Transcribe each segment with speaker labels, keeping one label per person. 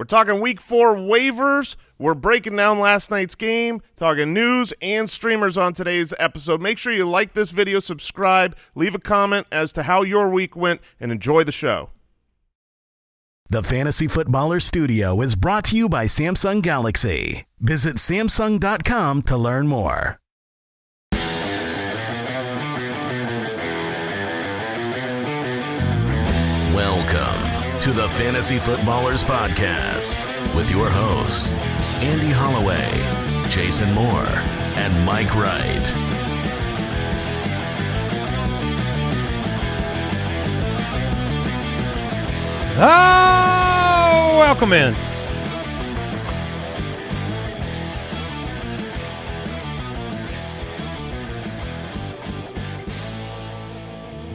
Speaker 1: We're talking week four waivers. We're breaking down last night's game, talking news and streamers on today's episode. Make sure you like this video, subscribe, leave a comment as to how your week went, and enjoy the show.
Speaker 2: The Fantasy Footballer Studio is brought to you by Samsung Galaxy. Visit Samsung.com to learn more. Welcome to the Fantasy Footballers Podcast with your hosts, Andy Holloway, Jason Moore, and Mike Wright.
Speaker 3: Oh, welcome in.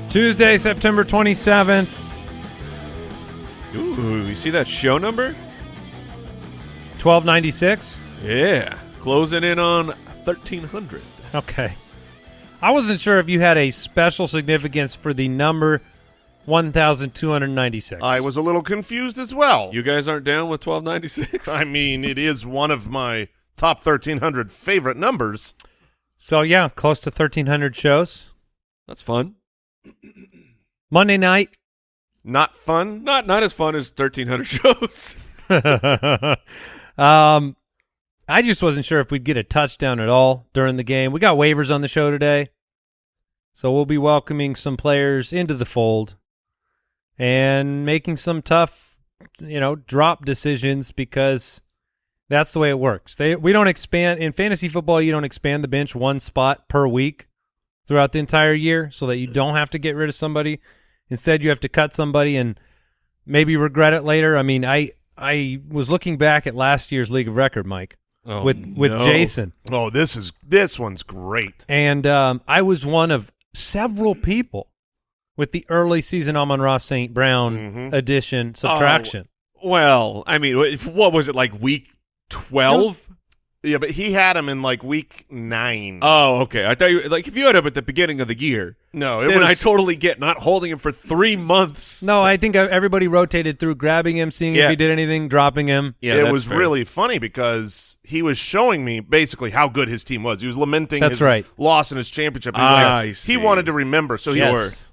Speaker 3: Tuesday, September 27th.
Speaker 4: Ooh, you see that show number?
Speaker 3: 1296.
Speaker 4: Yeah, closing in on 1300.
Speaker 3: Okay. I wasn't sure if you had a special significance for the number 1296.
Speaker 1: I was a little confused as well.
Speaker 4: You guys aren't down with 1296?
Speaker 1: I mean, it is one of my top 1,300 favorite numbers.
Speaker 3: So, yeah, close to 1300 shows.
Speaker 4: That's fun.
Speaker 3: Monday night.
Speaker 1: Not fun.
Speaker 4: Not not as fun as 1300 shows.
Speaker 3: um, I just wasn't sure if we'd get a touchdown at all during the game. We got waivers on the show today. So we'll be welcoming some players into the fold and making some tough, you know, drop decisions because that's the way it works. They we don't expand in fantasy football, you don't expand the bench one spot per week throughout the entire year so that you don't have to get rid of somebody. Instead, you have to cut somebody and maybe regret it later. I mean, I I was looking back at last year's league of record, Mike,
Speaker 4: Oh,
Speaker 3: with with
Speaker 4: no.
Speaker 3: Jason,
Speaker 1: Oh, this is this one's great.
Speaker 3: and um, I was one of several people with the early season Amon-Ra St. Brown
Speaker 1: Mhm.
Speaker 3: addition subtraction.
Speaker 4: Well, I mean, what was it like week 12?
Speaker 1: Yeah, but he had him in like week nine.
Speaker 4: Oh, okay. I thought you like if you had him at the beginning of the year,
Speaker 1: no, it
Speaker 4: then
Speaker 1: was
Speaker 4: I totally get not holding him for 3 months.
Speaker 3: No, I think everybody rotated through grabbing him, seeing if he did anything, dropping him.
Speaker 4: Yeah,
Speaker 1: it was
Speaker 4: fair.
Speaker 1: really funny because he was showing me basically how good his team was. He was lamenting
Speaker 3: That's
Speaker 1: his
Speaker 3: right.
Speaker 1: loss in his championship. He, was
Speaker 4: Ah,
Speaker 1: like-
Speaker 4: I
Speaker 1: he wanted to remember, so he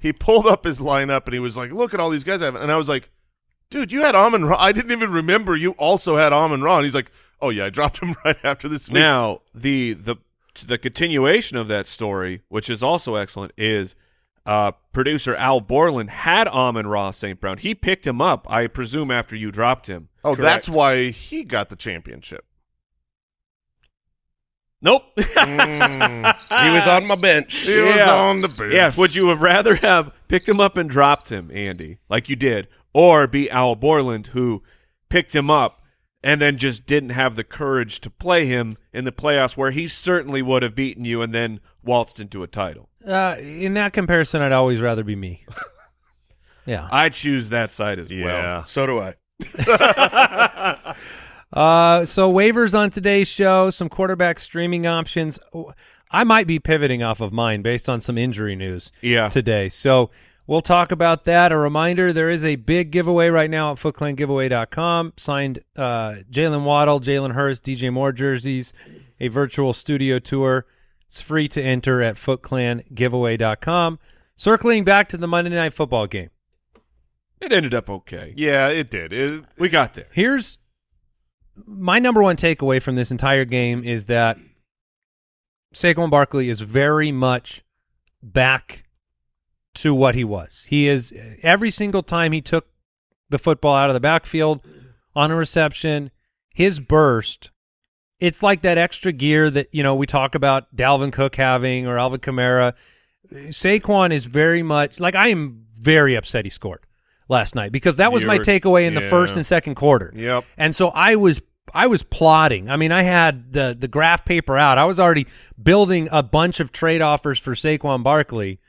Speaker 1: he pulled up his lineup and he was like, "Look at all these guys I have," and I was like, "Dude, you had Amon Ra. I didn't even remember you also had Amon Ra." And he's like, "Oh yeah, I dropped him right after this week."
Speaker 4: Now, the the the continuation of that story, which is also excellent, is uh, producer Al Borland had Amon-Ra St. Brown. He picked him up, I presume, after you dropped him.
Speaker 1: oh, that's why he got the championship.
Speaker 4: Nope.
Speaker 1: Mm.
Speaker 5: He was on my bench.
Speaker 1: he was on the bench.
Speaker 4: yeah. Would you have rather have picked him up and dropped him, Andy, like you did, or be Al Borland who picked him up and then just didn't have the courage to play him in the playoffs, where he certainly would have beaten you and then waltzed into a title?
Speaker 3: Uh, in that comparison, I'd always rather be me. yeah.
Speaker 4: I choose that side as well.
Speaker 1: yeah.
Speaker 5: So do I.
Speaker 3: Uh, so waivers on today's show, some quarterback streaming options. I might be pivoting off of mine based on some injury news
Speaker 4: Yeah.
Speaker 3: today. So we'll talk about that. A reminder, there is a big giveaway right now at footclangiveaway.com. Signed uh, Jalen Waddle, Jalen Hurts, DJ Moore jerseys, a virtual studio tour. It's free to enter at footclangiveaway.com. Circling back to the Monday Night Football game.
Speaker 4: It ended up okay.
Speaker 1: Yeah, it did. It,
Speaker 4: We got there.
Speaker 3: Here's my number one takeaway from this entire game is that Saquon Barkley is very much back to what he was. He is every single time he took the football out of the backfield on a reception, his burst, it's like that extra gear that, you know, we talk about Dalvin Cook having or Alvin Kamara. Saquon is very much like I am very upset he scored last night because that was my
Speaker 4: You're-
Speaker 3: takeaway in the first and second quarter.
Speaker 1: Yep.
Speaker 3: And so I was I was plotting. I mean, I had the the graph paper out. I was already building a bunch of trade offers for Saquon Barkley.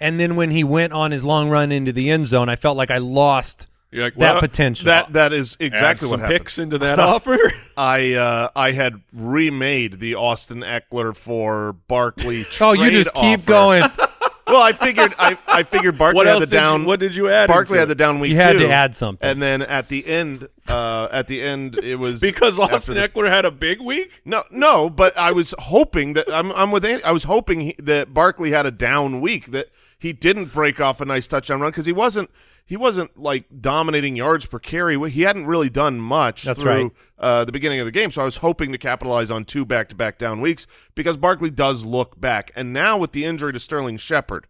Speaker 3: And then when he went on his long run into the end zone, I felt like I lost
Speaker 4: You're like,
Speaker 3: that
Speaker 4: well,
Speaker 3: potential.
Speaker 1: That that is exactly
Speaker 4: add
Speaker 1: what
Speaker 4: some
Speaker 1: happened.
Speaker 4: picks into that offer.
Speaker 1: I uh, I had remade the Austin Ekeler for Barkley.
Speaker 3: oh, you just keep
Speaker 1: offer.
Speaker 3: going.
Speaker 1: well, I figured I, I figured Barkley
Speaker 4: What
Speaker 1: had
Speaker 4: else
Speaker 1: the
Speaker 4: did you-
Speaker 1: down.
Speaker 4: what did you add
Speaker 1: Barkley
Speaker 4: into
Speaker 1: had the down week.
Speaker 3: You had
Speaker 1: two,
Speaker 3: to add something.
Speaker 1: and then at the end, uh, at the end, it was
Speaker 4: Because
Speaker 1: after
Speaker 4: Austin
Speaker 1: the-
Speaker 4: Ekeler had a big week.
Speaker 1: No, no, but I was hoping that I'm, I'm with. Andy, I was hoping he, that Barkley had a down week that he didn't break off a nice touchdown run because he wasn't he wasn't like dominating yards per carry. He hadn't really done much
Speaker 3: That's
Speaker 1: through
Speaker 3: right.
Speaker 1: uh, the beginning of the game. So I was hoping to capitalize on two back to back down weeks because Barkley does look back. And now with the injury to Sterling Shepard,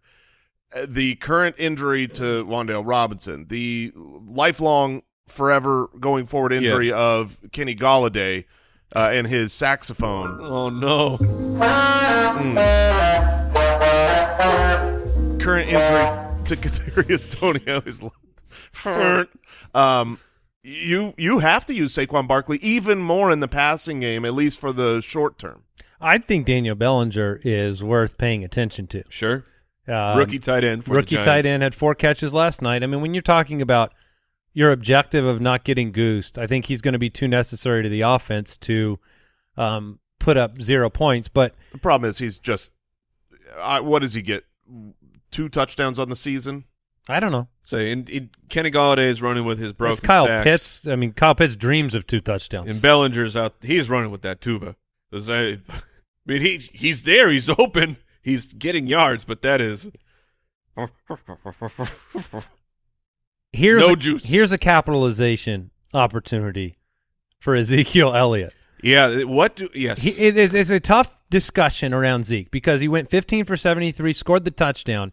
Speaker 1: uh, the current injury to Wan'Dale Robinson, the lifelong, forever going forward injury of Kenny Golladay. Uh, and his saxophone
Speaker 4: Oh no!
Speaker 1: Current injury to Kadarius Toney is um you you have to use Saquon Barkley even more in the passing game at least for the short term.
Speaker 3: I think Daniel Bellinger is worth paying attention to.
Speaker 4: Sure,
Speaker 3: Um,
Speaker 4: rookie tight end for
Speaker 3: rookie tight end had four catches last night. I mean, when you're talking about your objective of not getting goosed, I think he's going to be too necessary to the offense to um, put up zero points. But
Speaker 1: The problem is he's just I, what does he get? Two touchdowns on the season?
Speaker 3: I don't know.
Speaker 4: Say, and, and Kenny Golladay is running with his broken
Speaker 3: it's Kyle
Speaker 4: sacks.
Speaker 3: Pitts. I mean, Kyle Pitts dreams of two touchdowns.
Speaker 4: And Bellinger's out. He's running with that tuba. Does I mean, he he's there. He's open. He's getting yards, but that is
Speaker 3: here's
Speaker 4: No
Speaker 3: a,
Speaker 4: juice.
Speaker 3: Here's a capitalization opportunity for Ezekiel Elliott.
Speaker 4: yeah. What do yes?
Speaker 3: He, it is it's a tough discussion around Zeke because he went 15 for 73, scored the touchdown.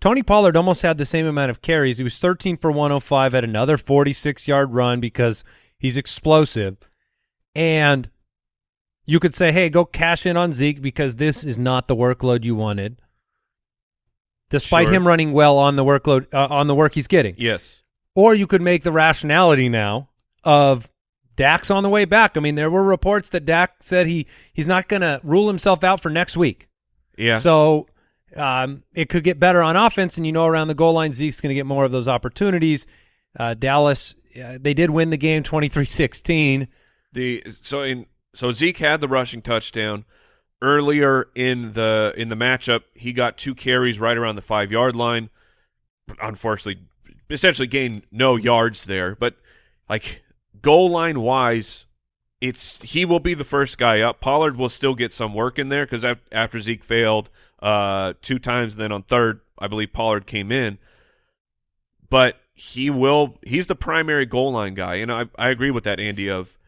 Speaker 3: Tony Pollard almost had the same amount of carries. He was 13 for 105, had another 46 yard run because he's explosive. And you could say, hey, go cash in on Zeke because this is not the workload you wanted. Despite
Speaker 4: Sure.
Speaker 3: him running well on the workload uh, on the work he's getting.
Speaker 4: yes.
Speaker 3: Or you could make the rationality now of Dak's on the way back. I mean, there were reports that Dak said he he's not going to rule himself out for next week.
Speaker 4: Yeah.
Speaker 3: So um, it could get better on offense, and you know around the goal line, Zeke's going to get more of those opportunities. Uh, Dallas, uh, they did win the game 23-16.
Speaker 4: The so in so Zeke had the rushing touchdown earlier in the in the matchup. He got two carries right around the five yard line. Unfortunately, essentially gained no yards there. But like goal line wise, it's he will be the first guy up. Pollard will still get some work in there because after Zeke failed uh, two times, and then on third, I believe Pollard came in. But he will. He's the primary goal line guy, and I I agree with that, Andy. Of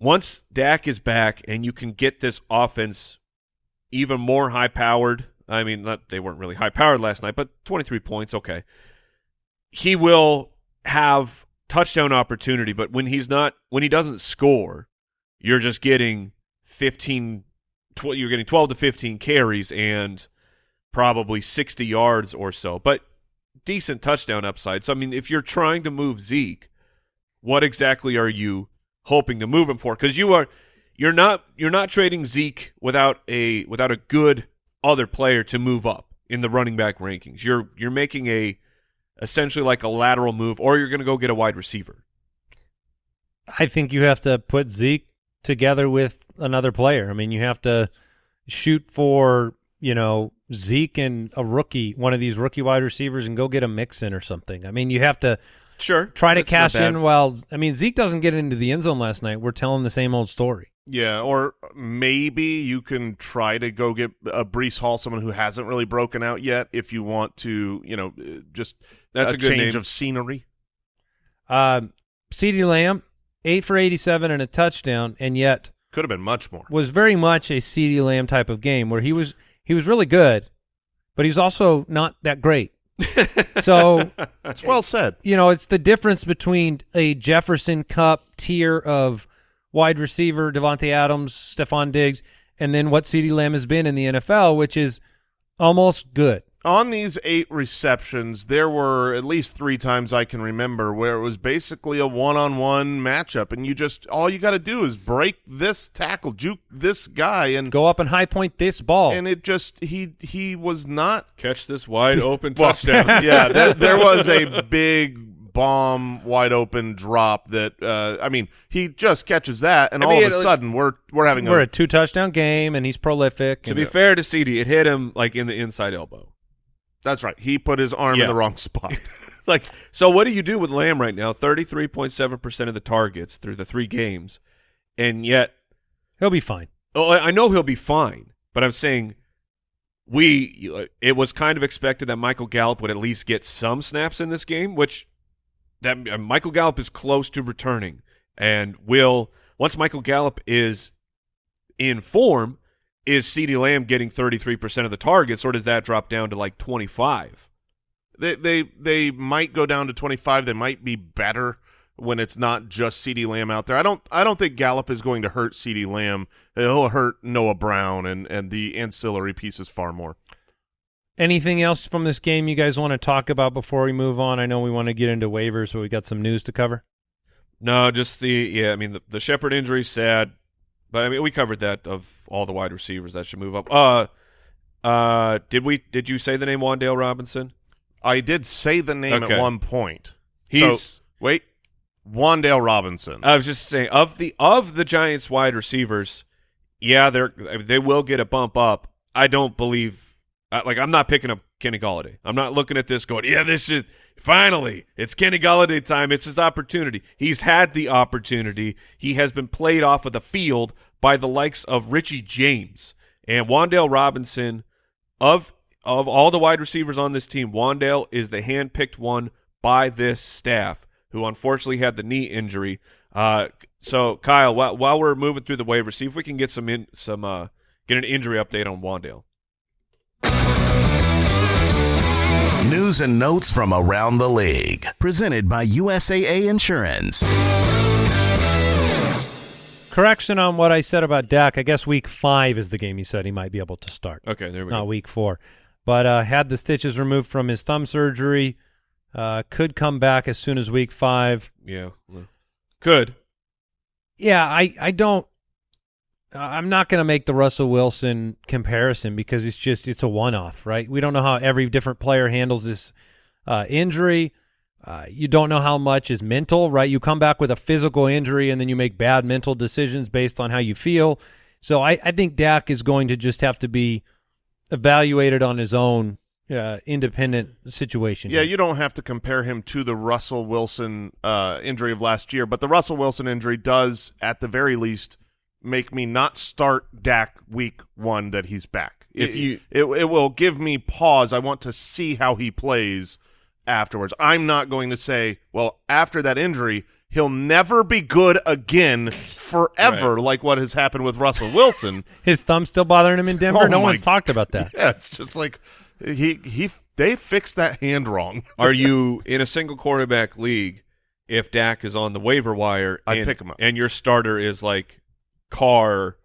Speaker 4: once Dak is back and you can get this offense even more high powered. I mean, not, they weren't really high powered last night, but 23 points, okay. He will have touchdown opportunity, but when he's not, when he doesn't score, you're just getting 15, tw- you're getting 12 to 15 carries and probably 60 yards or so, but decent touchdown upside. So, I mean, if you're trying to move Zeke, what exactly are you hoping to move him for? Because you are, you're not, you're not trading Zeke without a without a good other player to move up in the running back rankings. You're you're making a essentially like a lateral move, or you're going to go get a wide receiver.
Speaker 3: I think you have to put Zeke together with another player. I mean, you have to shoot for, you know, Zeke and a rookie, one of these rookie wide receivers, and go get a mix in or something. I mean, you have to
Speaker 4: Sure,
Speaker 3: try to cash in while I mean Zeke doesn't get into the end zone last night. We're telling the same old story.
Speaker 1: Yeah, or maybe you can try to go get a Breece Hall, someone who hasn't really broken out yet, if you want to, you know, uh, just
Speaker 4: That's
Speaker 1: a,
Speaker 4: a good
Speaker 1: change
Speaker 4: name.
Speaker 1: of scenery.
Speaker 3: Um, CeeDee Lamb, eight for eighty-seven and a touchdown, and yet
Speaker 1: Could have been much more.
Speaker 3: was very much a CeeDee Lamb type of game where he was he was really good, but he's also not that great. so
Speaker 1: That's well said.
Speaker 3: you know, it's the difference between a Jefferson Kupp tier of wide receiver, Davante Adams, Stefon Diggs, and then what CeeDee Lamb has been in the NFL, which is almost good.
Speaker 1: On these eight receptions, there were at least three times I can remember where it was basically a one-on-one matchup, and you just all you got to do is break this tackle, juke this guy, and
Speaker 3: Go up and high point this ball.
Speaker 1: and it just he he was not
Speaker 4: Catch this wide open
Speaker 1: Well,
Speaker 4: touchdown.
Speaker 1: yeah, there, there was a big bomb, wide open drop that uh, I mean, he just catches that, and
Speaker 4: I
Speaker 1: all
Speaker 4: mean,
Speaker 1: of a
Speaker 4: it-
Speaker 1: sudden we're we're having
Speaker 3: We're
Speaker 1: a
Speaker 3: a two touchdown game, and he's prolific.
Speaker 4: to
Speaker 3: and-
Speaker 4: be fair to CeeDee, it hit him like in the inside elbow.
Speaker 1: That's right. He put his arm
Speaker 4: Yeah.
Speaker 1: in the wrong spot.
Speaker 4: Like, so what do you do with Lamb right now? Thirty-three point seven percent of the targets through the three games, and yet,
Speaker 3: He'll be fine.
Speaker 4: oh, I I know he'll be fine. But I'm saying, we it was kind of expected that Michael Gallup would at least get some snaps in this game, which that uh, Michael Gallup is close to returning, and will once Michael Gallup is in form, is CeeDee Lamb getting 33 percent of the targets, or does that drop down to like 25?
Speaker 1: they they they might go down to 25. They might be better when it's not just CeeDee Lamb out there. I don't I don't think Gallup is going to hurt CeeDee Lamb. He'll hurt Noah Brown and and the ancillary pieces far more.
Speaker 3: Anything else from this game you guys want to talk about before we move on? I know we want to get into waivers, but we got some news to cover.
Speaker 4: No, just the yeah. I mean, the, the Shepard injury sad, but I mean we covered that of all the wide receivers that should move up. Uh, uh, did we? Did you say the name Wan'Dale Robinson?
Speaker 1: I did say the name
Speaker 4: Okay.
Speaker 1: at one point.
Speaker 4: He's.
Speaker 1: so, wait, Wan'Dale Robinson.
Speaker 4: I was just saying of the of the Giants wide receivers, yeah, they're they will get a bump up. I don't believe like I'm not picking up Kenny Golladay. I'm not looking at this going, yeah, this is finally it's Kenny Golladay time. It's his opportunity. He's had the opportunity. He has been played off of the field by the likes of Richie James and Wan'Dale Robinson. Of of all the wide receivers on this team, Wan'Dale is the hand-picked one by this staff, who unfortunately had the knee injury. Uh, so Kyle, while, while we're moving through the waivers, see if we can get some in some uh, get an injury update on Wan'Dale.
Speaker 2: News and notes from around the league. Presented by USAA Insurance.
Speaker 3: Correction on what I said about Dak. I guess week five is the game he said he might be able to start,
Speaker 4: Okay, there we
Speaker 3: not
Speaker 4: go.
Speaker 3: Not week four. But uh, had the stitches removed from his thumb surgery. Uh, could come back as soon as week five.
Speaker 4: Yeah, could.
Speaker 3: Yeah, I, I don't. I'm not going to make the Russell Wilson comparison because it's just it's a one-off, right? We don't know how every different player handles this uh, injury. Uh, you don't know how much is mental, right? You come back with a physical injury and then you make bad mental decisions based on how you feel. So I, I think Dak is going to just have to be evaluated on his own uh, independent situation.
Speaker 1: Yeah, you don't have to compare him to the Russell Wilson uh, injury of last year, but the Russell Wilson injury does, at the very least, make me not start Dak week one that he's back.
Speaker 4: If
Speaker 1: it,
Speaker 4: you-
Speaker 1: it, it will give me pause. I want to see how he plays afterwards. I'm not going to say, well, after that injury, he'll never be good again forever, like what has happened with Russell Wilson.
Speaker 3: His thumb's still bothering him in Denver.
Speaker 1: Oh
Speaker 3: no one's talked about that.
Speaker 1: yeah, it's just like he he they fixed that hand wrong.
Speaker 4: Are you in a single quarterback league? If Dak is on the waiver wire,
Speaker 1: I'd pick him up.
Speaker 4: and your starter is like Carr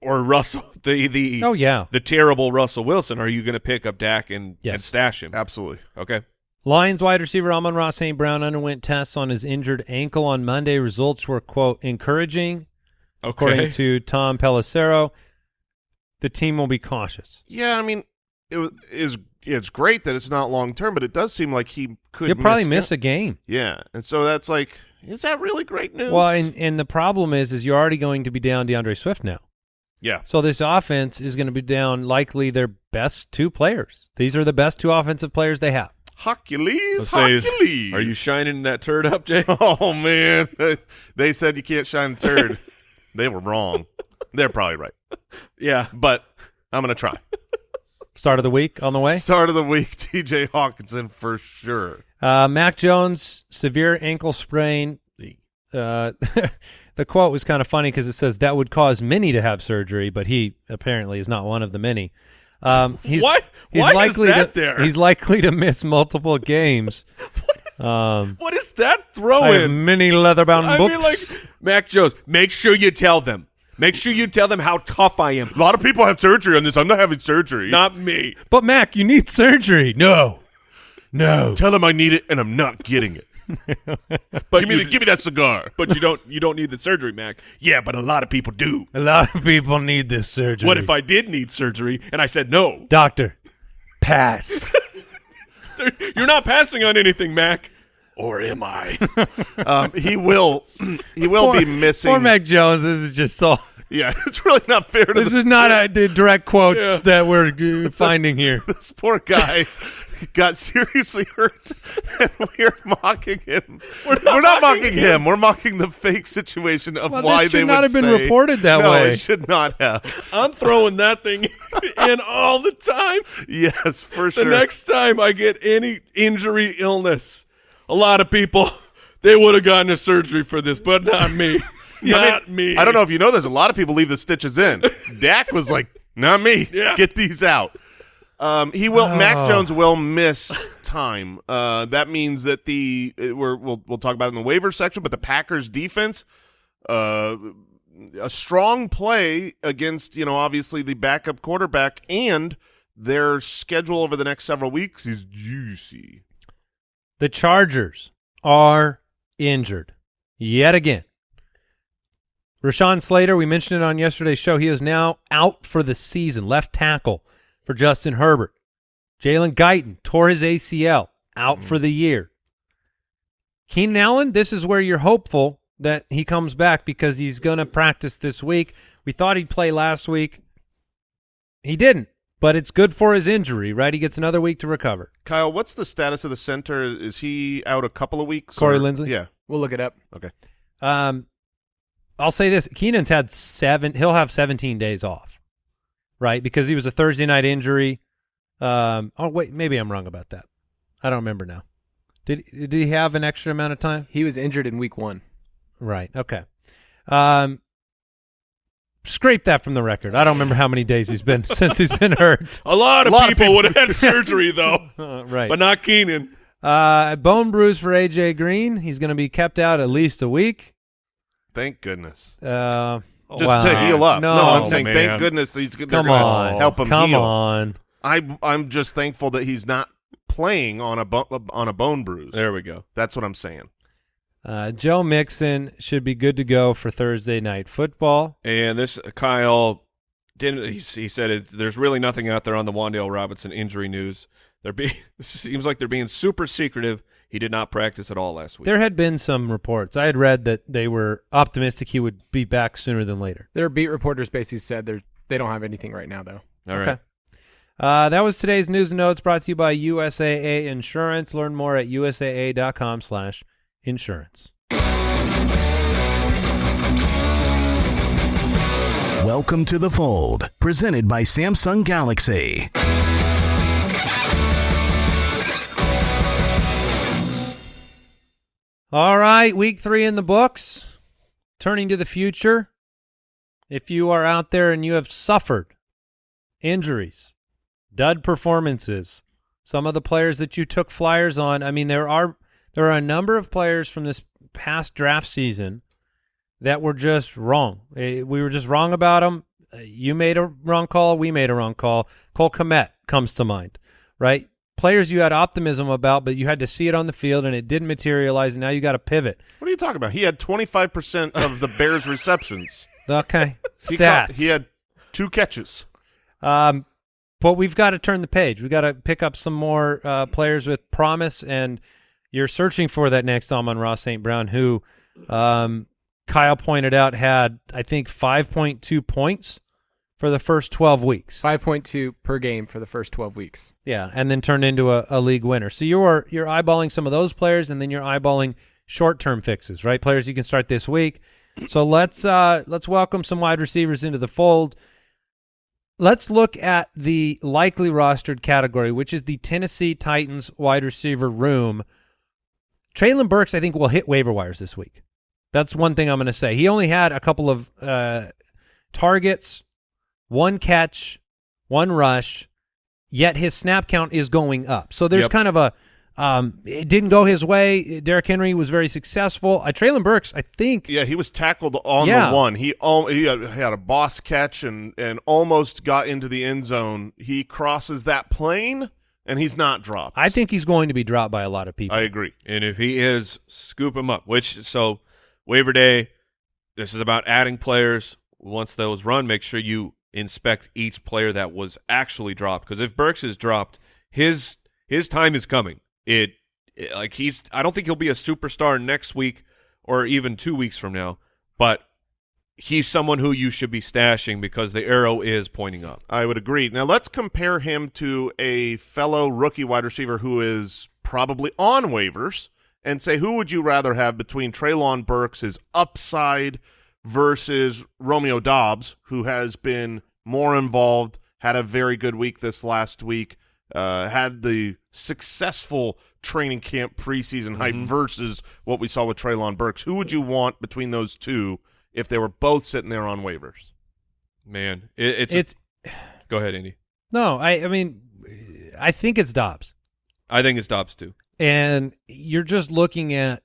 Speaker 4: or Russell, the the
Speaker 3: Oh yeah.
Speaker 4: the terrible Russell Wilson, are you going to pick up Dak and,
Speaker 3: Yes.
Speaker 4: and stash him?
Speaker 1: Absolutely.
Speaker 4: Okay.
Speaker 3: Lions wide receiver Amon-Ra St. Brown underwent tests on his injured ankle on Monday. Results were, quote, encouraging,
Speaker 4: Okay.
Speaker 3: according to Tom Pelissero. The team will be cautious.
Speaker 1: Yeah, I mean, it is it's great that it's not long term, but it does seem like he could.
Speaker 3: He'll probably
Speaker 1: miss,
Speaker 3: miss a game.
Speaker 1: Yeah, and so that's like, is that really great news?
Speaker 3: Well, and, and the problem is, is you're already going to be down D'Andre Swift now.
Speaker 1: yeah,
Speaker 3: So this offense is going to be down likely their best two players. These are the best two offensive players they have.
Speaker 1: Hercules,
Speaker 4: Let's is-
Speaker 1: Hercules.
Speaker 4: Are you shining that turd up, Jay?
Speaker 1: Oh man, they said you can't shine a turd. they were wrong. They're probably right,
Speaker 4: yeah.
Speaker 1: but I'm gonna try.
Speaker 3: Start of the week on the way.
Speaker 1: Start of the week, T.J. Hockenson for sure.
Speaker 3: Uh, Mac Jones, severe ankle sprain. Uh, the quote was kind of funny because it says that would cause many to have surgery, but he apparently is not one of the many. Um, he's,
Speaker 4: What?
Speaker 3: He's
Speaker 4: Why is
Speaker 3: likely
Speaker 4: that
Speaker 3: to,
Speaker 4: there?
Speaker 3: He's likely to miss multiple games. um,
Speaker 4: What is that throwing?
Speaker 3: I have many leather-bound
Speaker 4: I
Speaker 3: books.
Speaker 4: mean, like Mac Jones. Make sure you tell them. Make sure you tell them how tough I am.
Speaker 1: A lot of people have surgery on this. I'm not having surgery.
Speaker 4: Not me.
Speaker 3: but Mac, you need surgery. No, no.
Speaker 1: Tell them I need it, and I'm not getting it.
Speaker 4: But
Speaker 1: give me,
Speaker 4: you,
Speaker 1: the, give me that cigar.
Speaker 4: but you don't you don't need the surgery, Mac. Yeah, but a lot of people do.
Speaker 3: A lot of people need this surgery.
Speaker 4: What if I did need surgery and I said no?
Speaker 3: doctor pass?
Speaker 4: You're not passing on anything, Mac. Or am I?
Speaker 1: Um, he will. He will
Speaker 3: Poor-
Speaker 1: be missing.
Speaker 3: Poor Mac Jones. This is just so.
Speaker 1: Yeah, it's really not fair to
Speaker 3: This
Speaker 1: the,
Speaker 3: is not a, the direct quotes that we're uh, finding here.
Speaker 1: this poor guy. Got seriously hurt, and we're mocking him. We're not, mocking him. We're mocking the fake situation of
Speaker 3: Well,
Speaker 1: why
Speaker 3: this
Speaker 1: they
Speaker 3: should not
Speaker 1: would
Speaker 3: have been
Speaker 1: say-
Speaker 3: reported that
Speaker 1: no,
Speaker 3: way.
Speaker 1: it should not have.
Speaker 4: I'm throwing that thing in all the time.
Speaker 1: Yes, for
Speaker 4: The
Speaker 1: sure.
Speaker 4: The next time I get any injury, illness, a lot of people they would have gotten a surgery for this, but not me. not me.
Speaker 1: I don't know if you know this. A lot of people leave the stitches in. Dak was like, "Not me.
Speaker 4: Yeah.
Speaker 1: Get these out." Um, he will. Mac
Speaker 3: Oh.
Speaker 1: Jones will miss time. Uh, that means that the uh, we're, we'll we'll talk about it in the waiver section. But the Packers defense, uh, a strong play against you know obviously the backup quarterback and their schedule over the next several weeks is juicy.
Speaker 3: The Chargers are injured yet again. Rashawn Slater, we mentioned it on yesterday's show. He is now out for the season, left tackle for Justin Herbert. Jalen Guyton tore his ACL, out mm. for the year. Keenan Allen, this is where you're hopeful that he comes back because he's going to practice this week. We thought he'd play last week. He didn't, but it's good for his injury, right? He gets another week to recover.
Speaker 1: Kyle, what's the status of the center? Is he out a couple of weeks?
Speaker 3: Corey
Speaker 1: or-
Speaker 3: Linsley?
Speaker 1: Yeah.
Speaker 5: We'll look it up.
Speaker 1: Okay.
Speaker 3: Um, I'll say this: Keenan's had seven. He'll have 17 days off, right? Because he was a Thursday night injury. Um, oh wait, maybe I'm wrong about that. I don't remember now. Did did he have an extra amount of time?
Speaker 5: He was injured in week one.
Speaker 3: Right. Okay. Um, scrape that from the record. I don't remember how many days he's been since he's been hurt.
Speaker 4: A lot of
Speaker 1: A lot of
Speaker 4: people
Speaker 1: people-
Speaker 4: would have had surgery though,
Speaker 3: Uh, right.
Speaker 4: but not Keenan.
Speaker 3: uh, bone bruise for AJ Green. He's going to be kept out at least a week.
Speaker 1: Thank goodness.
Speaker 3: Uh,
Speaker 1: Just
Speaker 3: wow.
Speaker 1: to heal up.
Speaker 3: No, no
Speaker 1: I'm saying
Speaker 4: man.
Speaker 1: thank goodness he's they're gonna
Speaker 3: on.
Speaker 1: help him
Speaker 3: Come
Speaker 1: heal.
Speaker 3: on.
Speaker 1: I I'm just thankful that he's not playing on a bo- on a bone bruise.
Speaker 4: There we go.
Speaker 1: That's what I'm saying.
Speaker 3: Uh, Joe Mixon should be good to go for Thursday night football.
Speaker 4: And this Kyle didn't. He, he said it, there's really nothing out there on the Wan'Dale Robinson injury news. They're being seems like they're being super secretive. He did not practice at all last week.
Speaker 3: There had been some reports. I had read that they were optimistic he would be back sooner than later.
Speaker 5: Their beat reporters basically said they they don't have anything right now though.
Speaker 4: all right.
Speaker 3: Okay. Uh, that was today's news and notes brought to you by USAA Insurance. Learn more at usaa.com slash insurance.
Speaker 2: Welcome to the fold, presented by Samsung Galaxy.
Speaker 3: All right, week three in the books. Turning to the future. If you are out there and you have suffered injuries, dud performances, some of the players that you took flyers on, I mean, there are there are a number of players from this past draft season that were just wrong. Eh, We were just wrong about them. You made a wrong call. We made a wrong call. Cole Kmet comes to mind, right? Players you had optimism about, but you had to see it on the field and it didn't materialize, and now you got to pivot.
Speaker 1: What are you talking about? He had 25 percent of the Bears' receptions.
Speaker 3: Okay,
Speaker 1: He
Speaker 3: stats.
Speaker 1: caught- he had two catches.
Speaker 3: Um, but we've got to turn the page. We've got to pick up some more uh, players with promise, and you're searching for that next Amon-Ra St. Brown, who um, Kyle pointed out had, I think, 5.2 points for the first 12 weeks.
Speaker 5: Five point two per game for the first twelve weeks.
Speaker 3: Yeah, and then turned into a, a league winner. So you're you're eyeballing some of those players, and then you're eyeballing short term fixes, right? Players you can start this week. So let's uh, let's welcome some wide receivers into the fold. Let's look at the likely rostered category, which is the Tennessee Titans wide receiver room. Treylon Burks, I think, will hit waiver wires this week. That's one thing I'm going to say. He only had a couple of uh, targets, one catch, one rush, yet his snap count is going up. So there's
Speaker 4: Yep.
Speaker 3: kind of a um, it didn't go his way. Derrick Henry was very successful. Uh, Treylon Burks, I think,
Speaker 1: Yeah, he was tackled on
Speaker 3: Yeah.
Speaker 1: the one. He he had, had a boss catch and and almost got into the end zone. He crosses that plane and he's not dropped.
Speaker 3: I think he's going to be dropped by a lot of people.
Speaker 1: I agree.
Speaker 4: And if he is, scoop him up. Which so waiver day. This is about adding players. Once those run, make sure you inspect each player that was actually dropped. Because if Burks is dropped, his his time is coming. It, it like he's. I don't think he'll be a superstar next week or even two weeks from now. But he's someone who you should be stashing because the arrow is pointing up.
Speaker 1: I would agree. Now let's compare him to a fellow rookie wide receiver who is probably on waivers and say who would you rather have between Treylon Burks, his upside, versus Romeo Doubs, who has been more involved, had a very good week this last week, uh, had the successful training camp preseason hype
Speaker 4: Mhm.
Speaker 1: versus what we saw with Treylon Burks. Who would you want between those two if they were both sitting there on waivers?
Speaker 4: Man, it, it's, a-
Speaker 3: It's
Speaker 4: go ahead, Andy.
Speaker 3: no, I I mean, I think it's Doubs.
Speaker 4: I think it's Doubs too.
Speaker 3: and you're just looking at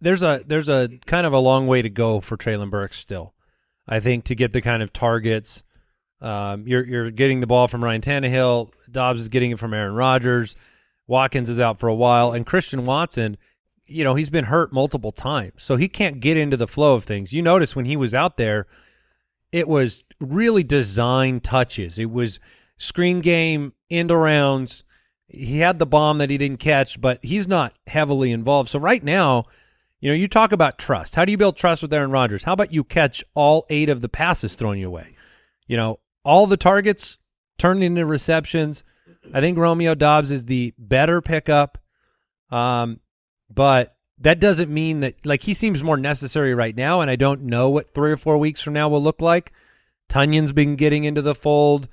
Speaker 3: there's a there's a kind of a long way to go for Treylon Burks still. I think to get the kind of targets. Um, you're you're getting the ball from Ryan Tannehill. Doubs is getting it from Aaron Rodgers. Watkins is out for a while, and Christian Watson, you know, he's been hurt multiple times, so he can't get into the flow of things. You notice when he was out there, it was really design touches. It was screen game, end arounds. He had the bomb that he didn't catch, but he's not heavily involved. So right now, you know, you talk about trust. How do you build trust with Aaron Rodgers? How about you catch all eight of the passes thrown your way? You know, all the targets turned into receptions. I think Romeo Doubs is the better pickup. Um, but that doesn't mean that like he seems more necessary right now, and I don't know what three or four weeks from now will look like. Tunyon's been getting into the fold.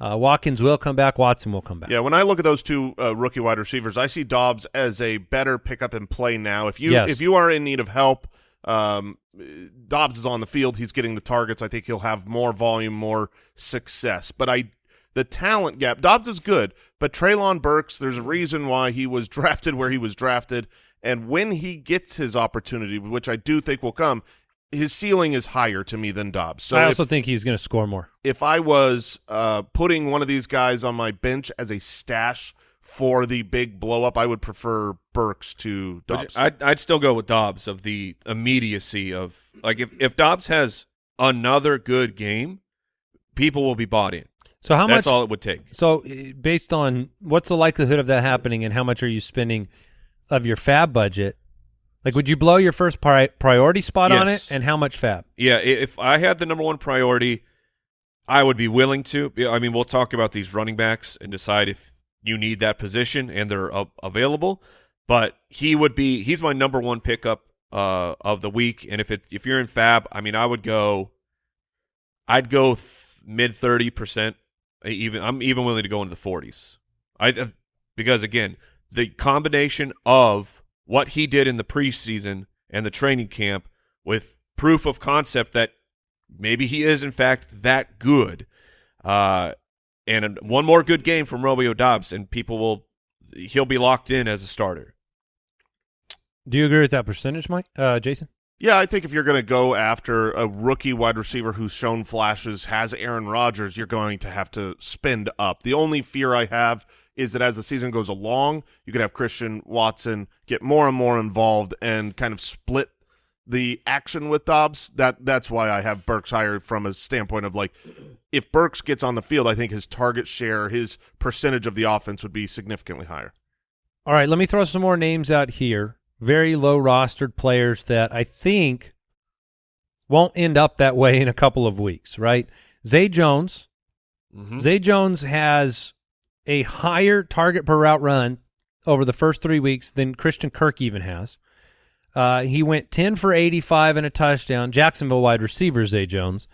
Speaker 3: Uh, Watkins will come back. Watson will come back.
Speaker 1: Yeah, when I look at those two uh, rookie wide receivers, I see Doubs as a better pickup and play now. If you
Speaker 3: Yes.
Speaker 1: if you are in need of help, um, Doubs is on the field. He's getting the targets. I think he'll have more volume, more success. But I, the talent gap, Doubs is good, but Treylon Burks, there's a reason why he was drafted where he was drafted, and when he gets his opportunity, which I do think will come, his ceiling is higher to me than Doubs. So
Speaker 3: I
Speaker 1: if-
Speaker 3: also think he's going to score more.
Speaker 1: if I was uh, putting one of these guys on my bench as a stash for the big blow up, I would prefer Burks to
Speaker 4: Which
Speaker 1: Doubs.
Speaker 4: I'd, I'd still go with Doubs of the immediacy of like if, if Doubs has another good game, people will be bought in.
Speaker 3: So how
Speaker 4: That's
Speaker 3: much?
Speaker 4: all it would take.
Speaker 3: So uh, based on what's the likelihood of that happening, and how much are you spending of your FAAB budget? Like, would you blow your first pri- priority spot on it, and how much FAAB?
Speaker 4: Yeah, if I had the number one priority, I would be willing to. I mean, we'll talk about these running backs and decide if you need that position and they're uh, available. But he would be. He's my number one pickup uh, of the week. And if it if you're in FAAB, I mean, I would go. I'd go th- mid thirty percent. Even I'm even willing to go into the forties. I uh, because again, the combination of what he did in the preseason and the training camp with proof of concept that maybe he is in fact that good. Uh, and one more good game from Romeo Doubs, and people will he'll be locked in as a starter.
Speaker 3: Do you agree with that percentage, Mike? Uh, Jason?
Speaker 1: yeah, I think if you're going to go after a rookie wide receiver who's shown flashes, has Aaron Rodgers, you're going to have to spend up. The only fear I have is that as the season goes along, you could have Christian Watson get more and more involved and kind of split the action with Doubs. That that's why I have Burks higher from a standpoint of like if Burks gets on the field, I think his target share, his percentage of the offense would be significantly higher.
Speaker 3: All right, let me throw some more names out here. Very low rostered players that I think won't end up that way in a couple of weeks, right? Zay Jones.
Speaker 4: Mm-hmm.
Speaker 3: Zay Jones has a higher target per route run over the first three weeks than Christian Kirk even has. Uh, he went 10 for 85 and a touchdown, Jacksonville wide receiver Zay Jones,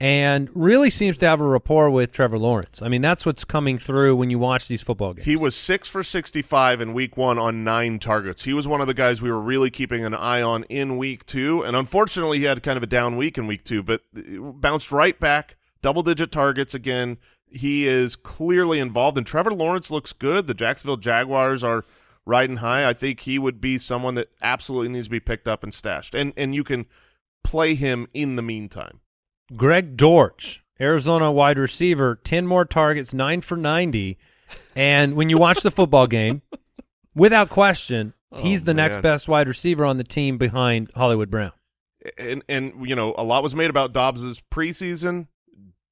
Speaker 3: and really seems to have a rapport with Trevor Lawrence. I mean, that's what's coming through when you watch these football games.
Speaker 1: He was six for 65 in week one on nine targets. He was one of the guys we were really keeping an eye on in week two. And unfortunately, he had kind of a down week in week two, but bounced right back, double digit targets again. He is clearly involved, and Trevor Lawrence looks good. The Jacksonville Jaguars are riding high. I think he would be someone that absolutely needs to be picked up and stashed. And, and you can play him in the meantime.
Speaker 3: Greg Dortch, Arizona wide receiver, 10 more targets, 9 for 90. And when you watch the football game, without question, oh, he's
Speaker 4: Oh,
Speaker 3: the next best wide receiver on the team behind Hollywood Brown.
Speaker 1: and and you know a lot was made about Doubs's preseason.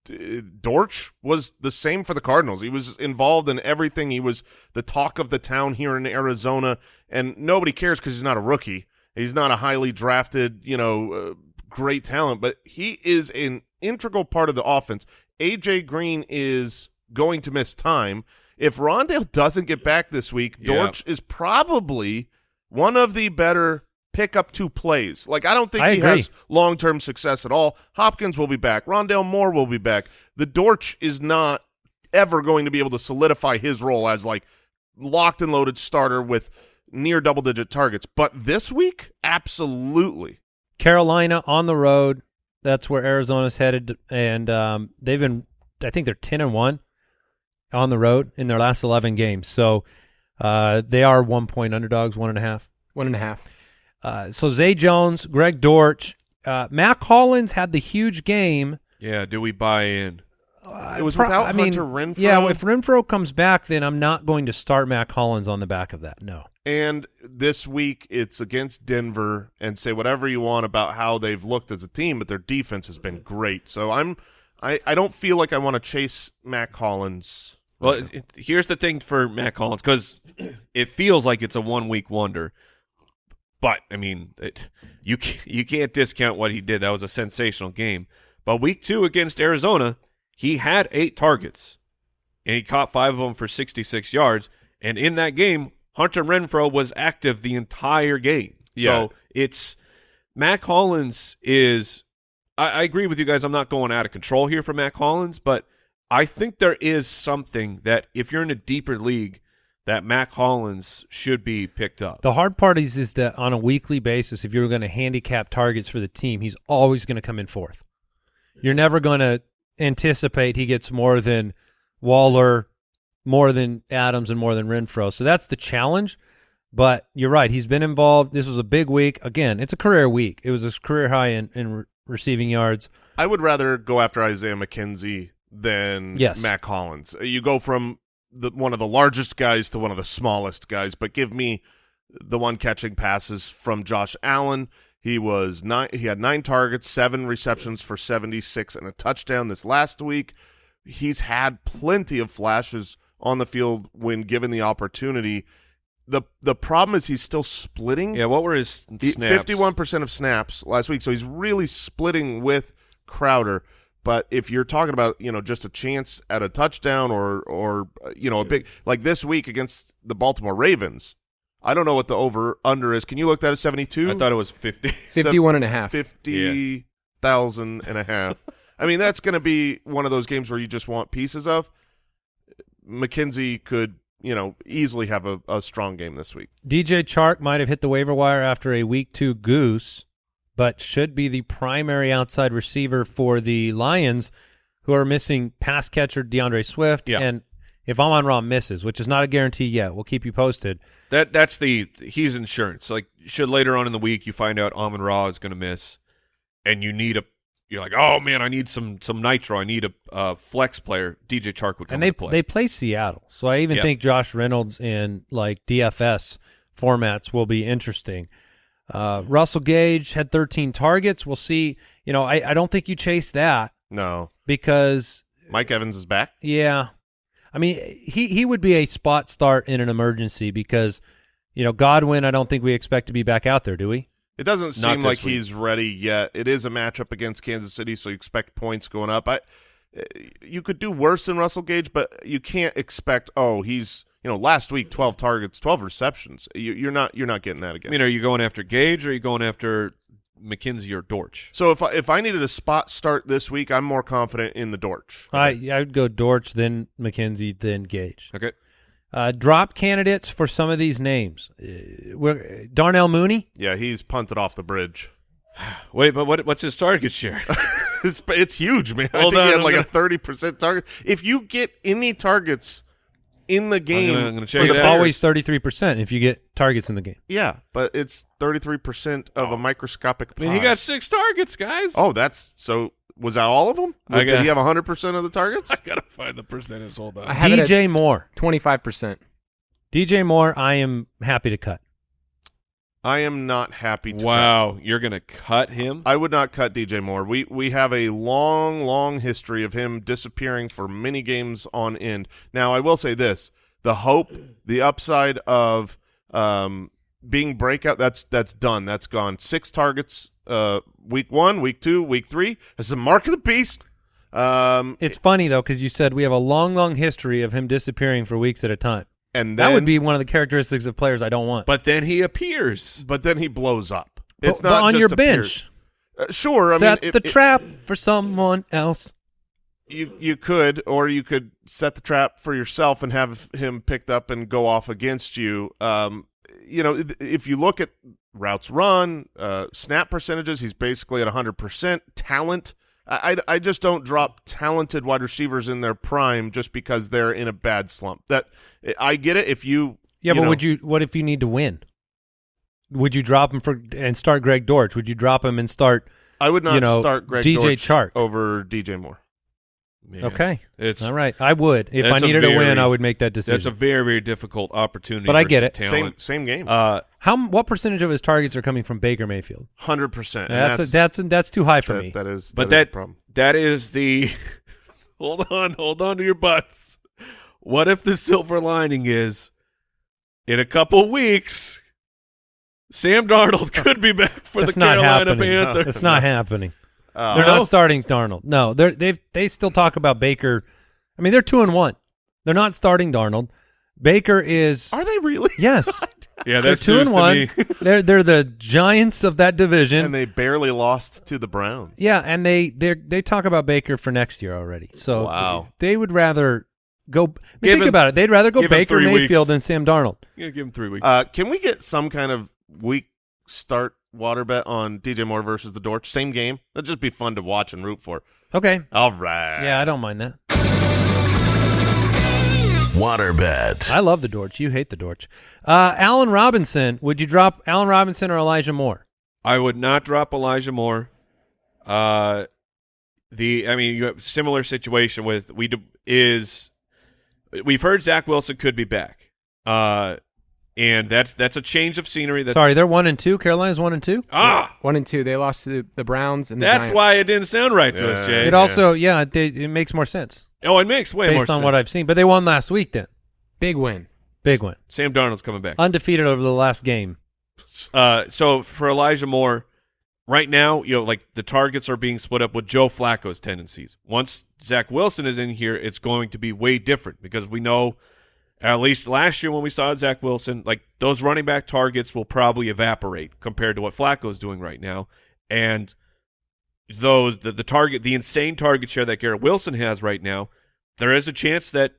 Speaker 1: D- Dortch was the same for the Cardinals. He was involved in everything. He was the talk of the town here in Arizona, and nobody cares because he's not a rookie. He's not a highly drafted, you know, uh, great talent, but he is an integral part of the offense. AJ Green is going to miss time. If Rondale doesn't get back this week,
Speaker 4: Yeah.
Speaker 1: Dortch is probably one of the better pick up two plays. Like I don't think
Speaker 3: I
Speaker 1: he
Speaker 3: agree.
Speaker 1: has long term success at all. Hopkins will be back. Rondale Moore will be back. The Dortch is not ever going to be able to solidify his role as like locked and loaded starter with near double digit targets. But this week, absolutely.
Speaker 3: Carolina on the road. That's where Arizona's headed, and um, they've been. I think they're ten and one on the road in their last eleven games. So uh, they are one point underdogs, one and a half.
Speaker 5: One and a half.
Speaker 3: Uh, so Zay Jones, Greg Dortch, uh, Mack Hollins had the huge game.
Speaker 4: Yeah, do we buy in?
Speaker 1: it was
Speaker 3: Pro-
Speaker 1: without
Speaker 3: I mean,
Speaker 1: Hunter Renfrow.
Speaker 3: Yeah, if Renfrow comes back, then I'm not going to start Mack Hollins on the back of that. No.
Speaker 1: And this week it's against Denver and say whatever you want about how they've looked as a team, but their defense has been great. So I'm I, I don't feel like I want to chase Mack Hollins.
Speaker 4: Well, it, it- here's the thing for Mack Hollins because it feels like it's a one week wonder, but I mean, it, you you can't discount what he did. That was a sensational game. But week two against Arizona, he had eight targets, and he caught five of them for 66 yards. And in that game, Hunter Renfrow was active the entire game.
Speaker 1: Yeah.
Speaker 4: So it's Mack Hollins is. I, I agree with you guys. I'm not going out of control here for Mack Hollins, but I think there is something that if you're in a deeper league, that Mack Hollins should be picked up.
Speaker 3: The hard part is, is that on a weekly basis, if you're going to handicap targets for the team, he's always going to come in fourth. You're never going to anticipate he gets more than Waller, more than Adams, and more than Renfrow. So that's the challenge. But you're right. He's been involved. This was a big week. Again, it's a career week. It was a career high in, in re- receiving yards.
Speaker 1: I would rather go after Isaiah McKenzie than
Speaker 3: Yes.
Speaker 1: Matt Collins. You go from the one of the largest guys to one of the smallest guys, but give me the one catching passes from Josh Allen. He was nine. He had nine targets, seven receptions for seventy six, and a touchdown this last week. He's had plenty of flashes on the field when given the opportunity. the The problem is he's still splitting.
Speaker 4: yeah, what were his snaps?
Speaker 1: Fifty-one percent of snaps last week, so he's really splitting with Crowder. But if you're talking about you know just a chance at a touchdown or or you know a big like this week against the Baltimore Ravens, I don't know what the over under is. Can you look that at seventy-two?
Speaker 4: I thought it was 50.
Speaker 5: 51 and a half.
Speaker 1: fifty thousand and a half. I mean, that's going to be one of those games where you just want pieces of. McKenzie could, you know, easily have a, a strong game this week.
Speaker 3: DJ Chark might have hit the waiver wire after a week two goose, but should be the primary outside receiver for the Lions, who are missing pass catcher D'Andre Swift.
Speaker 4: Yeah.
Speaker 3: And if Amon Ra misses, which is not a guarantee yet, we'll keep you posted.
Speaker 4: That that's the he's insurance. Like should later on in the week you find out Amon Ra is going to miss, and you need a you're like oh man I need some some nitro I need a uh, flex player. DJ Chark would come
Speaker 3: And they
Speaker 4: play.
Speaker 3: they play Seattle, so I even
Speaker 4: Yeah.
Speaker 3: think Josh Reynolds in like DFS formats will be interesting. Uh, Russell Gage had 13 targets. We'll see. You know, I, I don't think you chase that
Speaker 1: No,
Speaker 3: because
Speaker 1: Mike Evans is back.
Speaker 3: Yeah. I mean, he he would be a spot start in an emergency because, you know, Godwin, I don't think we expect to be back out there, do we?
Speaker 1: It doesn't
Speaker 4: Not
Speaker 1: seem like
Speaker 4: week.
Speaker 1: he's ready yet. It is a matchup against Kansas City, so you expect points going up. I, you could do worse than Russell Gage, but you can't expect. Oh, he's you know last week twelve targets, twelve receptions. You, you're not you're not getting that again.
Speaker 4: I
Speaker 1: again.
Speaker 4: mean, are you going after Gage or are you going after McKenzie or Dortch?
Speaker 1: so if I, if I needed a spot start this week, I'm more confident in the Dortch.
Speaker 3: I I would go Dortch, then McKenzie, then Gage.
Speaker 4: Okay.
Speaker 3: Uh, drop candidates for some of these names. Uh, we're, Darnell Mooney.
Speaker 1: Yeah, he's punted off the bridge.
Speaker 4: Wait, but what what's his target share?
Speaker 1: It's it's huge, man. I
Speaker 4: Hold
Speaker 1: think he had
Speaker 4: I'm
Speaker 1: like a
Speaker 4: gonna-
Speaker 1: thirty percent target. If you get any targets in the game,
Speaker 4: I'm gonna check
Speaker 1: for
Speaker 4: it
Speaker 1: the
Speaker 3: It's
Speaker 4: out.
Speaker 1: Bears-
Speaker 3: always 33% if you get targets in the game.
Speaker 1: Yeah, but it's thirty three percent of a oh. microscopic.
Speaker 4: I mean, he
Speaker 1: pie.
Speaker 4: got six targets, guys.
Speaker 1: Oh, that's so. Was that all of them?
Speaker 4: I
Speaker 1: Did
Speaker 4: got-
Speaker 1: he have hundred percent of the targets?
Speaker 4: I gotta find the percentage. Hold on.
Speaker 5: I have it at
Speaker 3: DJ Moore.
Speaker 5: 25%.
Speaker 3: DJ Moore, I am happy to cut.
Speaker 1: I am not happy. To
Speaker 4: wow, you're gonna cut him?
Speaker 1: I would not cut DJ Moore. We we have a long, long history of him disappearing for many games on end. Now, I will say this: the hope, the upside of um, being breakout. That's that's done. That's gone. Six targets. Uh, week one, week two, week three. That's a mark of the beast. Um,
Speaker 3: It's funny though because you said we have a long, long history of him disappearing for weeks at a time.
Speaker 1: And
Speaker 3: that would be one of the characteristics of players I don't want.
Speaker 4: But then he appears.
Speaker 1: But then he blows up. It's
Speaker 3: but
Speaker 1: not
Speaker 3: on
Speaker 1: just
Speaker 3: your
Speaker 1: appears.
Speaker 3: bench.
Speaker 1: Uh, sure. I
Speaker 3: Set
Speaker 1: mean, if-
Speaker 3: the
Speaker 1: if-
Speaker 3: trap for someone else.
Speaker 1: you you could, or you could set the trap for yourself and have him picked up and go off against you. Um, you know, if- if you look at routes run, uh, snap percentages, he's basically at 100%. Talent, I, I, just don't drop talented wide receivers in their prime just because they're in a bad slump. That I get it. If you
Speaker 3: Yeah,
Speaker 1: you
Speaker 3: but
Speaker 1: know,
Speaker 3: would you? What if you need to win? Would you drop him for and start Greg Dortch? Would you drop him and start?
Speaker 1: I would not
Speaker 3: you know,
Speaker 1: start Greg
Speaker 3: DJ
Speaker 1: Dortch
Speaker 3: Chark.
Speaker 1: over DJ Moore.
Speaker 4: Man,
Speaker 3: Okay,
Speaker 4: It's
Speaker 3: all right. I would if I
Speaker 4: That's a
Speaker 3: needed to win. I would make that decision.
Speaker 4: That's a very, very difficult opportunity.
Speaker 3: But I get it.
Speaker 1: Same
Speaker 4: Talent.
Speaker 1: same game.
Speaker 4: Uh,
Speaker 3: How? What percentage of his targets are coming from Baker Mayfield?
Speaker 1: Hundred percent.
Speaker 3: That's that's that's, too high for
Speaker 1: that,
Speaker 3: me.
Speaker 1: that is
Speaker 4: but
Speaker 1: that, is
Speaker 4: that
Speaker 1: the problem.
Speaker 4: that is the. hold on, hold on to your butts. What if the silver lining is, in a couple weeks, Sam Darnold could be back for
Speaker 3: That's
Speaker 4: the
Speaker 3: not
Speaker 4: Carolina
Speaker 3: happening.
Speaker 4: Panthers?
Speaker 3: It's not happening.
Speaker 1: Uh,
Speaker 3: They're
Speaker 4: No?
Speaker 3: not starting Darnold. No, they're they they still talk about Baker. I mean, they're two and one. They're not starting Darnold. Baker is
Speaker 1: Are they really?
Speaker 3: yes.
Speaker 4: Yeah,
Speaker 3: they're two and one. they're they're the giants of that division.
Speaker 1: and they barely lost to the Browns.
Speaker 3: yeah, and they they they talk about Baker for next year already. So
Speaker 1: Wow.
Speaker 3: they would rather go. I mean, think
Speaker 4: him-
Speaker 3: about it. They'd rather go Baker Mayfield
Speaker 4: weeks.
Speaker 3: than Sam Darnold.
Speaker 4: Yeah, give him three weeks.
Speaker 1: Uh, can we get some kind of week start water bet on DJ Moore versus the Dortch. Same game. That'd just be fun to watch and root for.
Speaker 3: Okay.
Speaker 1: All right.
Speaker 3: Yeah, I don't mind that.
Speaker 2: Water bet.
Speaker 3: I love the Dortch. You hate the Dortch. Uh, Allen Robinson. Would you drop Allen Robinson or Elijah Moore?
Speaker 4: I would not drop Elijah Moore. Uh, the I mean, you have similar situation with we d- is we've heard Zach Wilson could be back. Uh, and that's that's a change of scenery. That
Speaker 3: Sorry, they're one and two. Carolina's one and two.
Speaker 4: ah,
Speaker 5: One and two. They lost to the Browns and the
Speaker 4: that's
Speaker 5: Giants.
Speaker 4: why it didn't sound right to us, Jay.
Speaker 3: It also, yeah, they, it makes more sense
Speaker 4: oh, it makes way more
Speaker 3: based on
Speaker 4: sense.
Speaker 3: what I've seen. But they won last week. Then
Speaker 5: big win.
Speaker 3: big win.
Speaker 4: Sam Darnold's coming back.
Speaker 3: undefeated over the last game.
Speaker 4: Uh, so for Elijah Moore, right now, you know, like the targets are being split up with Joe Flacco's tendencies. Once Zach Wilson is in here, it's going to be way different because we know, at least last year when we saw Zach Wilson, like those running back targets will probably evaporate compared to what Flacco's doing right now, and those the, the target, the insane target share that Garrett Wilson has right now, there is a chance that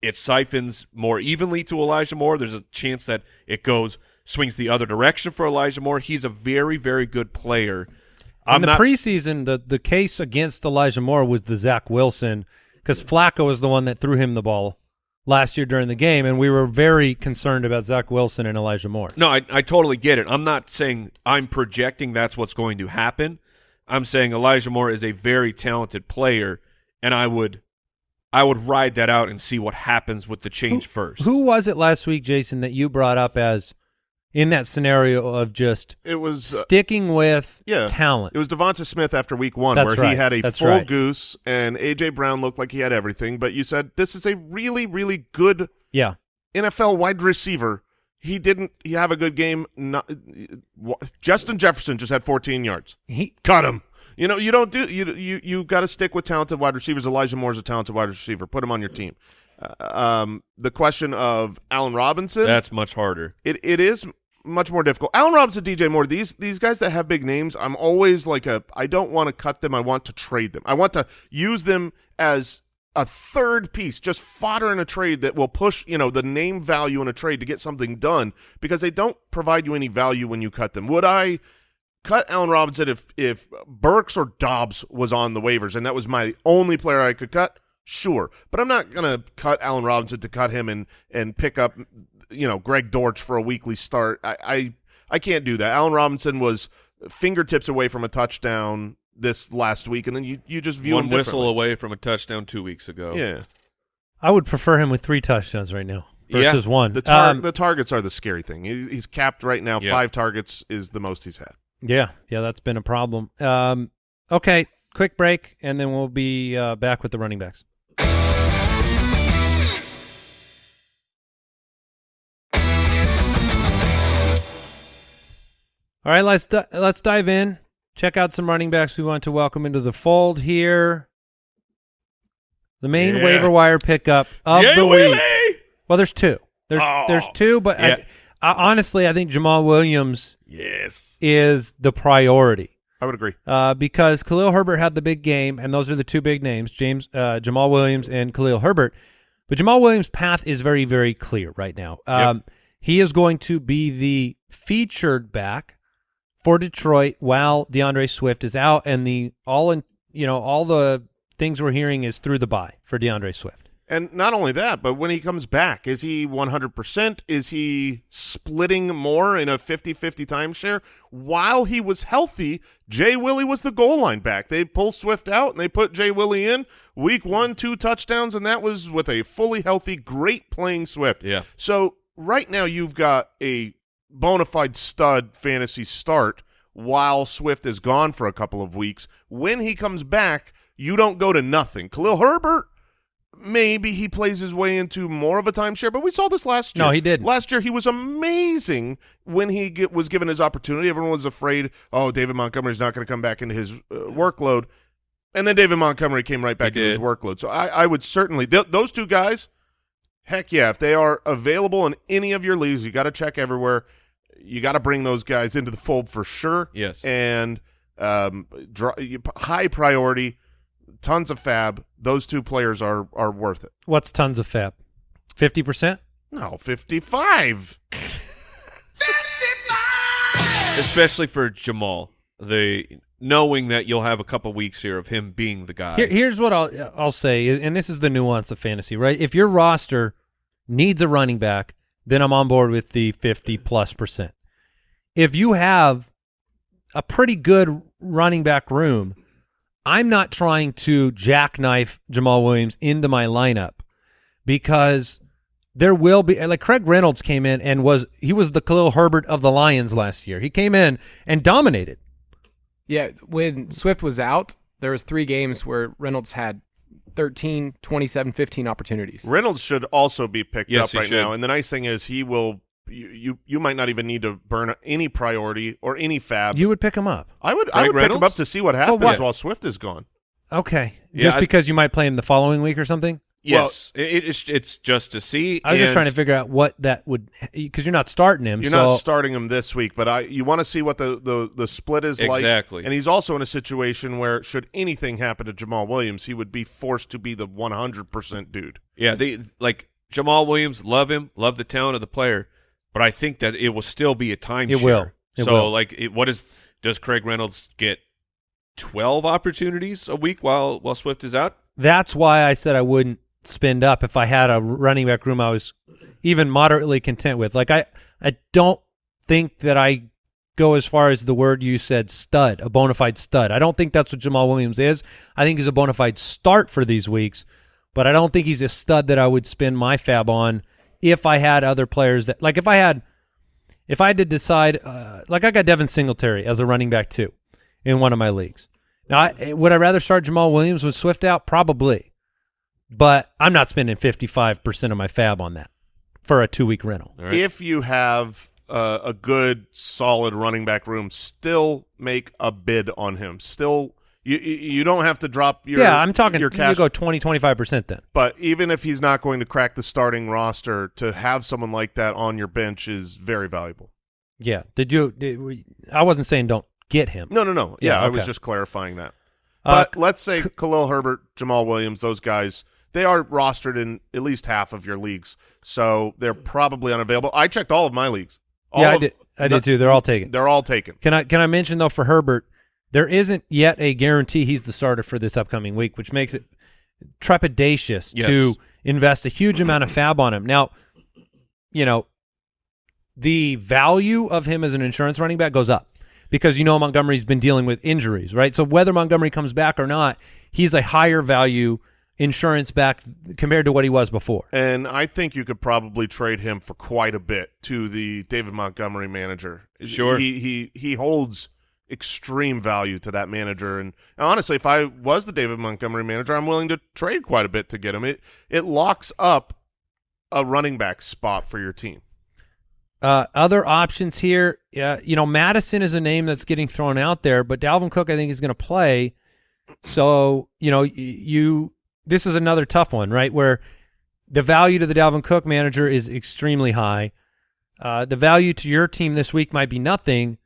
Speaker 4: it siphons more evenly to Elijah Moore. There's a chance that it goes swings the other direction for Elijah Moore. He's a very very good player. I'm
Speaker 3: in the
Speaker 4: not
Speaker 3: preseason, the the case against Elijah Moore was the Zach Wilson because Flacco was the one that threw him the ball last year during the game, and we were very concerned about Zach Wilson and Elijah Moore.
Speaker 4: No, I, I totally get it. I'm not saying I'm projecting that's what's going to happen. I'm saying Elijah Moore is a very talented player, and I would I would ride that out and see what happens with the change first.
Speaker 3: Who was it last week, Jason, that you brought up as in that scenario of just
Speaker 1: It was uh,
Speaker 3: sticking with
Speaker 1: yeah.
Speaker 3: talent?
Speaker 1: It was Devonta Smith after week one,
Speaker 3: That's
Speaker 1: where he had a
Speaker 3: That's
Speaker 1: full
Speaker 3: right.
Speaker 1: goose, and AJ Brown looked like he had everything. But you said this is a really, really good
Speaker 3: yeah,
Speaker 1: NFL wide receiver. He didn't. He have a good game. Not, Justin Jefferson just had 14 yards.
Speaker 3: he
Speaker 1: Cut him. You know, you don't do you you you got to stick with talented wide receivers. Elijah Moore's a talented wide receiver. Put him on your team. Um, the question of Allen Robinson.
Speaker 4: That's much harder.
Speaker 1: it it is much more difficult. Allen Robinson, DJ Moore, these these guys that have big names, I'm always like a I don't want to cut them. I want to trade them. I want to use them as a third piece, just fodder in a trade that will push, you know, the name value in a trade to get something done because they don't provide you any value when you cut them. Would I cut Allen Robinson if if Burks or Dobbs was on the waivers and that was my only player I could cut? Sure, but I'm not gonna cut Allen Robinson to cut him and and pick up, you know, Greg Dortch for a weekly start. I I, I can't do that. Allen Robinson was fingertips away from a touchdown this last week, and then you you just view
Speaker 4: One
Speaker 1: him
Speaker 4: whistle away from a touchdown two weeks ago.
Speaker 1: Yeah,
Speaker 3: I would prefer him with three touchdowns right now
Speaker 4: Yeah.
Speaker 3: versus one.
Speaker 1: the tar-
Speaker 3: Um,
Speaker 1: the targets are the scary thing. He- He's capped right now.
Speaker 4: Yeah.
Speaker 1: Five targets is the most he's had.
Speaker 3: yeah, yeah, that's been a problem. Um, okay, quick break, and then we'll be uh, back with the running backs. All right, let's di- let's dive in. Check out some running backs we want to welcome into the fold here. The main
Speaker 4: Yeah.
Speaker 3: waiver wire pickup of
Speaker 4: Jay
Speaker 3: the
Speaker 4: Willie!
Speaker 3: week. Well, there's two. There's
Speaker 4: Oh.
Speaker 3: there's two, but
Speaker 4: Yeah.
Speaker 3: I, I, honestly, I think Jamaal Williams
Speaker 4: Yes.
Speaker 3: is the priority
Speaker 1: I would agree.
Speaker 3: uh, because Khalil Herbert had the big game, and those are the two big names: James uh, Jamaal Williams and Khalil Herbert. But Jamaal Williams' path is very, very clear right now. Um, He is going to be the featured back for Detroit while DeAndre Swift is out, and the all in you know all the things we're hearing is through the bye for DeAndre Swift.
Speaker 1: And not only that, but when he comes back, is he 100%? Is he splitting more in a 50-50 timeshare? While he was healthy, Jay Willie was the goal line back. They pull Swift out and they put Jay Willie in. Week one, two touchdowns, and that was with a fully healthy, great playing Swift.
Speaker 4: Yeah.
Speaker 1: So right now you've got a bona fide stud fantasy start while Swift is gone for a couple of weeks. When he comes back, you don't go to nothing. Khalil Herbert, maybe he plays his way into more of a timeshare, but we saw this last year.
Speaker 3: No, he didn't.
Speaker 1: Last year he was amazing when he get, was given his opportunity. Everyone was afraid, oh, David Montgomery's not going to come back into his uh, workload. And then David Montgomery came right back
Speaker 4: He
Speaker 1: into his workload. So I, I would certainly th- those two guys. Heck yeah, if they are available in any of your leagues, you got to check everywhere. You got to bring those guys into the fold for sure.
Speaker 4: Yes.
Speaker 1: and um, dr- high priority, tons of FAAB. Those two players are are worth it.
Speaker 3: What's tons of FAAB? Fifty percent.
Speaker 1: No, 55. 55!
Speaker 4: Especially for Jamaal, the knowing that you'll have a couple weeks here of him being the guy.
Speaker 3: Here, here's what I'll I'll say, and this is the nuance of fantasy, right? If your roster needs a running back, then I'm on board with the 50 plus percent. If you have a pretty good running back room, I'm not trying to jackknife Jamaal Williams into my lineup because there will be like Craig Reynolds came in and was he was the Khalil Herbert of the Lions last year. He came in and dominated.
Speaker 5: Yeah, when Swift was out, there was three games where Reynolds had 13, 27, 15 opportunities.
Speaker 1: Reynolds should also be picked
Speaker 4: Yes,
Speaker 1: up right
Speaker 4: should.
Speaker 1: now. And the nice thing is he will. You, you you might not even need to burn any priority or any FAAB.
Speaker 3: You would pick him up.
Speaker 1: I would I
Speaker 4: Craig
Speaker 1: would pick him up to see what happens
Speaker 3: what?
Speaker 1: while Swift is gone.
Speaker 3: Okay.
Speaker 4: Yeah,
Speaker 3: just
Speaker 4: I-
Speaker 3: because you might play him the following week or something?
Speaker 4: Yes, it, it's it's just to see.
Speaker 3: I was just trying to figure out what that would because you're not starting him.
Speaker 1: You're
Speaker 3: so
Speaker 1: not starting him this week, but I you want to see what the, the, the split is like.
Speaker 4: Exactly.
Speaker 1: And he's also in a situation where should anything happen to Jamaal Williams, he would be forced to be the 100% dude.
Speaker 4: Yeah, they like Jamaal Williams. Love him, love the talent of the player, but I think that it will still be a time.
Speaker 3: It will. It
Speaker 4: so,
Speaker 3: will.
Speaker 4: like, it, what is does Craig Reynolds get? Twelve opportunities a week while while Swift is out.
Speaker 3: that's why I said I wouldn't spend up if I had a running back room I was even moderately content with. Like I, I don't think that I go as far as the word you said, stud, a bona fide stud. I don't think that's what Jamaal Williams is. I think he's a bona fide start for these weeks, but I don't think he's a stud that I would spend my FAAB on if I had other players that, like if I had, if I had to decide, uh, like I got Devin Singletary as a running back too in one of my leagues. Now, I, would I rather start Jamaal Williams with Swift out? Probably, but I'm not spending 55% of my FAAB on that for a two week rental.
Speaker 4: All right.
Speaker 1: If you have uh, a good, solid running back room, still make a bid on him. Still, you you you don't have to drop your
Speaker 3: yeah, I'm talking.
Speaker 1: your
Speaker 3: You
Speaker 1: cash.
Speaker 3: go 20, 25% then.
Speaker 1: but even if he's not going to crack the starting roster, to have someone like that on your bench is very valuable.
Speaker 3: Yeah. Did you? Did we, I wasn't saying don't get him.
Speaker 1: No, no, no. Yeah,
Speaker 3: Yeah,
Speaker 1: I was just clarifying that.
Speaker 3: Uh,
Speaker 1: But let's say Khalil Herbert, Jamal Williams, those guys, they are rostered in at least half of your leagues, so they're hmm. probably unavailable. I checked all of my leagues. All
Speaker 3: yeah, I did. I did too. They're all taken.
Speaker 1: They're all taken.
Speaker 3: Can I can I mention though for Herbert, there isn't yet a guarantee he's the starter for this upcoming week, which makes it trepidatious
Speaker 4: Yes.
Speaker 3: to invest a huge amount of FAAB on him. Now, you know, the value of him as an insurance running back goes up because you know Montgomery's been dealing with injuries, right? So whether Montgomery comes back or not, he's a higher value insurance back compared to what he was before.
Speaker 1: And I think you could probably trade him for quite a bit to the David Montgomery manager.
Speaker 4: Sure.
Speaker 1: He he he holds extreme value to that manager. And honestly, if I was the David Montgomery manager, I'm willing to trade quite a bit to get him. It it locks up a running back spot for your team.
Speaker 3: Uh, other options here, uh, you know, Mattison is a name that's getting thrown out there, but Dalvin Cook, I think, is going to play. So, you know, you this is another tough one, right? Where the value to the Dalvin Cook manager is extremely high. Uh, the value to your team this week might be nothing,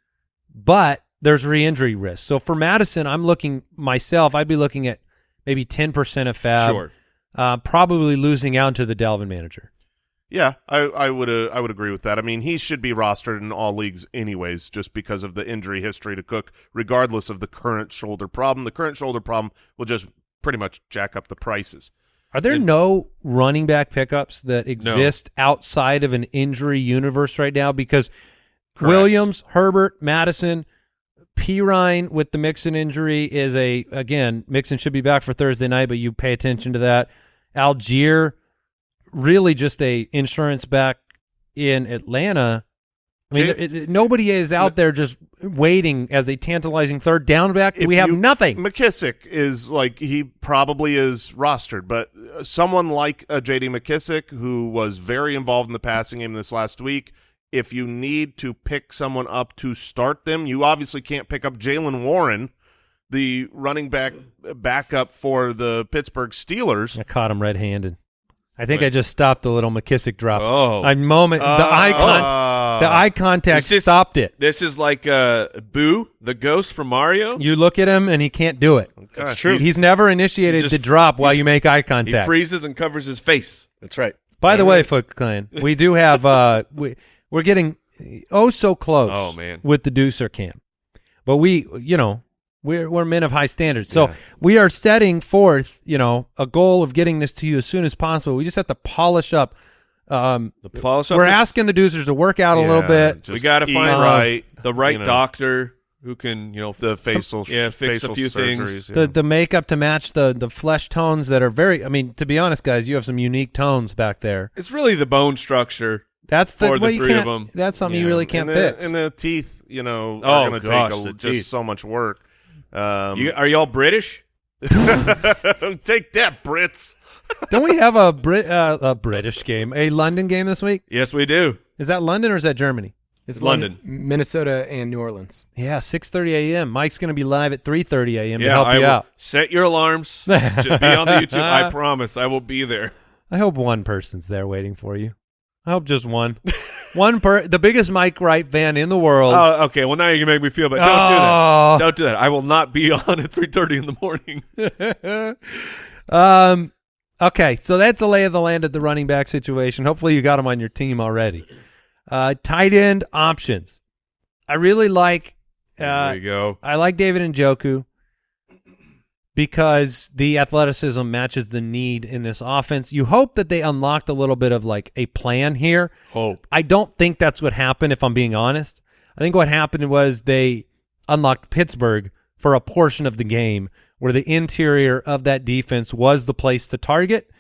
Speaker 3: but there's re-injury risk. So for Mattison, I'm looking myself. I'd be looking at maybe 10% of FAAB,
Speaker 4: Sure.
Speaker 3: uh, probably losing out to the Dalvin manager.
Speaker 1: Yeah, I, I would uh, I would agree with that. I mean, he should be rostered in all leagues anyways, just because of the injury history to Cook, regardless of the current shoulder problem. The current shoulder problem will just pretty much jack up the prices.
Speaker 3: Are there no running back pickups that exist outside of an injury universe right now? Because
Speaker 1: Correct.
Speaker 3: Williams, Herbert, Mattison, Perine with the Mixon injury is a again Mixon should be back for Thursday night, but you pay attention to that. Allgeier, really just a insurance back in Atlanta. I mean,
Speaker 1: Jay-
Speaker 3: it- it- nobody is out there just waiting as a tantalizing third down back. We have
Speaker 1: you-
Speaker 3: nothing.
Speaker 1: McKissic is like he probably is rostered, but uh, someone like a J.D. McKissic who was very involved in the passing game this last week. If you need to pick someone up to start them, you obviously can't pick up Jaylen Warren, the running back backup for the Pittsburgh Steelers.
Speaker 3: I caught him red-handed. I think
Speaker 4: Right.
Speaker 3: I just stopped the little McKissic drop.
Speaker 4: Oh.
Speaker 3: A moment, the eye con-
Speaker 1: Uh,
Speaker 3: the eye contact
Speaker 4: this-
Speaker 3: stopped it.
Speaker 4: This is like uh, Boo, the ghost from Mario.
Speaker 3: You look at him and he can't do it.
Speaker 1: That's
Speaker 6: true.
Speaker 3: He's never initiated
Speaker 4: He
Speaker 3: the
Speaker 4: just-
Speaker 3: drop while you make eye contact.
Speaker 4: He freezes and covers his face.
Speaker 6: That's right.
Speaker 3: By the way, Foot Clan, we do have uh we we're getting oh so close
Speaker 4: Oh, man.
Speaker 3: with the Deucer camp. But we you know, we're we're men of high standards. So
Speaker 1: Yeah.
Speaker 3: we are setting forth, you know, a goal of getting this to you as soon as possible. We just have to polish up um
Speaker 4: The polish
Speaker 3: we're
Speaker 4: this-
Speaker 3: asking the Deucers to work out a little bit.
Speaker 4: We gotta
Speaker 1: eat
Speaker 4: find
Speaker 1: right
Speaker 4: the right
Speaker 1: you know,
Speaker 4: doctor who can, you know,
Speaker 1: the
Speaker 4: f-
Speaker 1: facial
Speaker 4: yeah, fix
Speaker 1: facial
Speaker 4: a few things.
Speaker 1: yeah.
Speaker 3: the the makeup to match the the flesh tones that are very I mean, to be honest, guys, you have some unique tones back there.
Speaker 4: It's really the bone structure.
Speaker 3: That's the,
Speaker 4: For the
Speaker 3: well, you
Speaker 4: three of
Speaker 3: can't-
Speaker 4: them.
Speaker 3: That's something you really can't
Speaker 1: and the,
Speaker 3: fix.
Speaker 1: And the teeth, you know,
Speaker 4: Oh,
Speaker 1: are going to take a, just
Speaker 4: teeth.
Speaker 1: so much work. Um,
Speaker 4: You, are y'all British?
Speaker 1: take that, Brits.
Speaker 3: Don't we have a Brit uh, a British game, a London game this week?
Speaker 4: Yes, we do.
Speaker 3: Is that London or is that Germany?
Speaker 5: It's
Speaker 4: London.
Speaker 5: Minnesota, and New Orleans.
Speaker 3: Yeah, six thirty a.m. Mike's going to be live at three thirty a.m. to
Speaker 4: yeah,
Speaker 3: help
Speaker 4: I
Speaker 3: you
Speaker 4: will
Speaker 3: out.
Speaker 4: set your alarms. to be on the YouTube. I promise, I will be there.
Speaker 3: I hope one person's there waiting for you. I hope just one. one per the biggest Mike Wright fan in the world.
Speaker 4: Oh, okay. Well, now you can make me feel bad. Don't do
Speaker 3: Oh.
Speaker 4: that. Don't do that. I will not be on at three thirty in the morning.
Speaker 3: um, okay, so that's the lay of the land at the running back situation. Hopefully, you got him on your team already. Uh, tight end options. I really like. Uh,
Speaker 4: there you go.
Speaker 3: I like David Njoku because the athleticism matches the need in this offense. You hope that they unlocked a little bit of like a plan here.
Speaker 4: Hope.
Speaker 3: I don't think that's what happened, if I'm being honest. I think what happened was they unlocked Pittsburgh for a portion of the game where the interior of that defense was the place to target.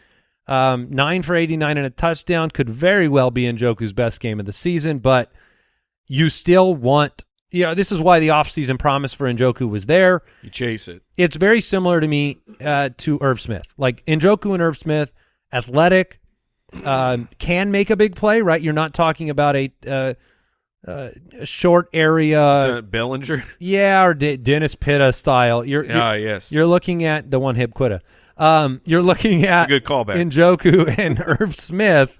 Speaker 3: Um, nine for 89 and a touchdown could very well be Njoku's best game of the season, but you still want, you know, this is why the offseason promise for Njoku was there
Speaker 4: You chase it.
Speaker 3: it's very similar to me uh, to Irv Smith. Like Njoku and Irv Smith, athletic, um, can make a big play. Right, you're not talking about a, uh, uh, short area,
Speaker 4: Uh, Bellinger.
Speaker 3: yeah, or D- Dennis Pitta style. You're
Speaker 4: Ah,
Speaker 3: you're,
Speaker 4: yes.
Speaker 3: you're looking at the one hip quitta. Um, you're looking at
Speaker 4: a good callback.
Speaker 3: Njoku and Irv Smith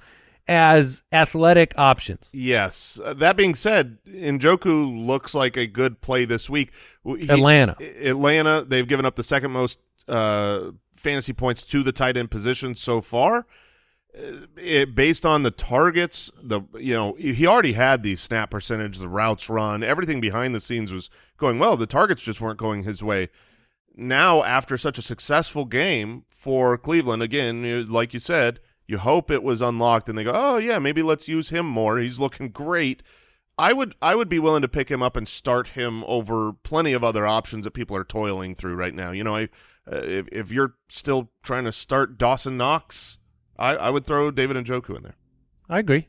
Speaker 3: as athletic options.
Speaker 1: Yes. Uh, that being said, Njoku looks like a good play this week. He-
Speaker 3: Atlanta.
Speaker 1: Atlanta, they've given up the second most uh, fantasy points to the tight end position so far. It, based on the targets, the you know he already had the snap percentage, the routes run, everything behind the scenes was going well. The targets just weren't going his way. Now, after such a successful game for Cleveland, again, like you said, you hope it was unlocked, and they go, "Oh yeah, maybe let's use him more. He's looking great." I would I would be willing to pick him up and start him over plenty of other options that people are toiling through right now. You know, I uh, if if you're still trying to start Dawson Knox, I, I would throw David and Njoku in there.
Speaker 3: I agree.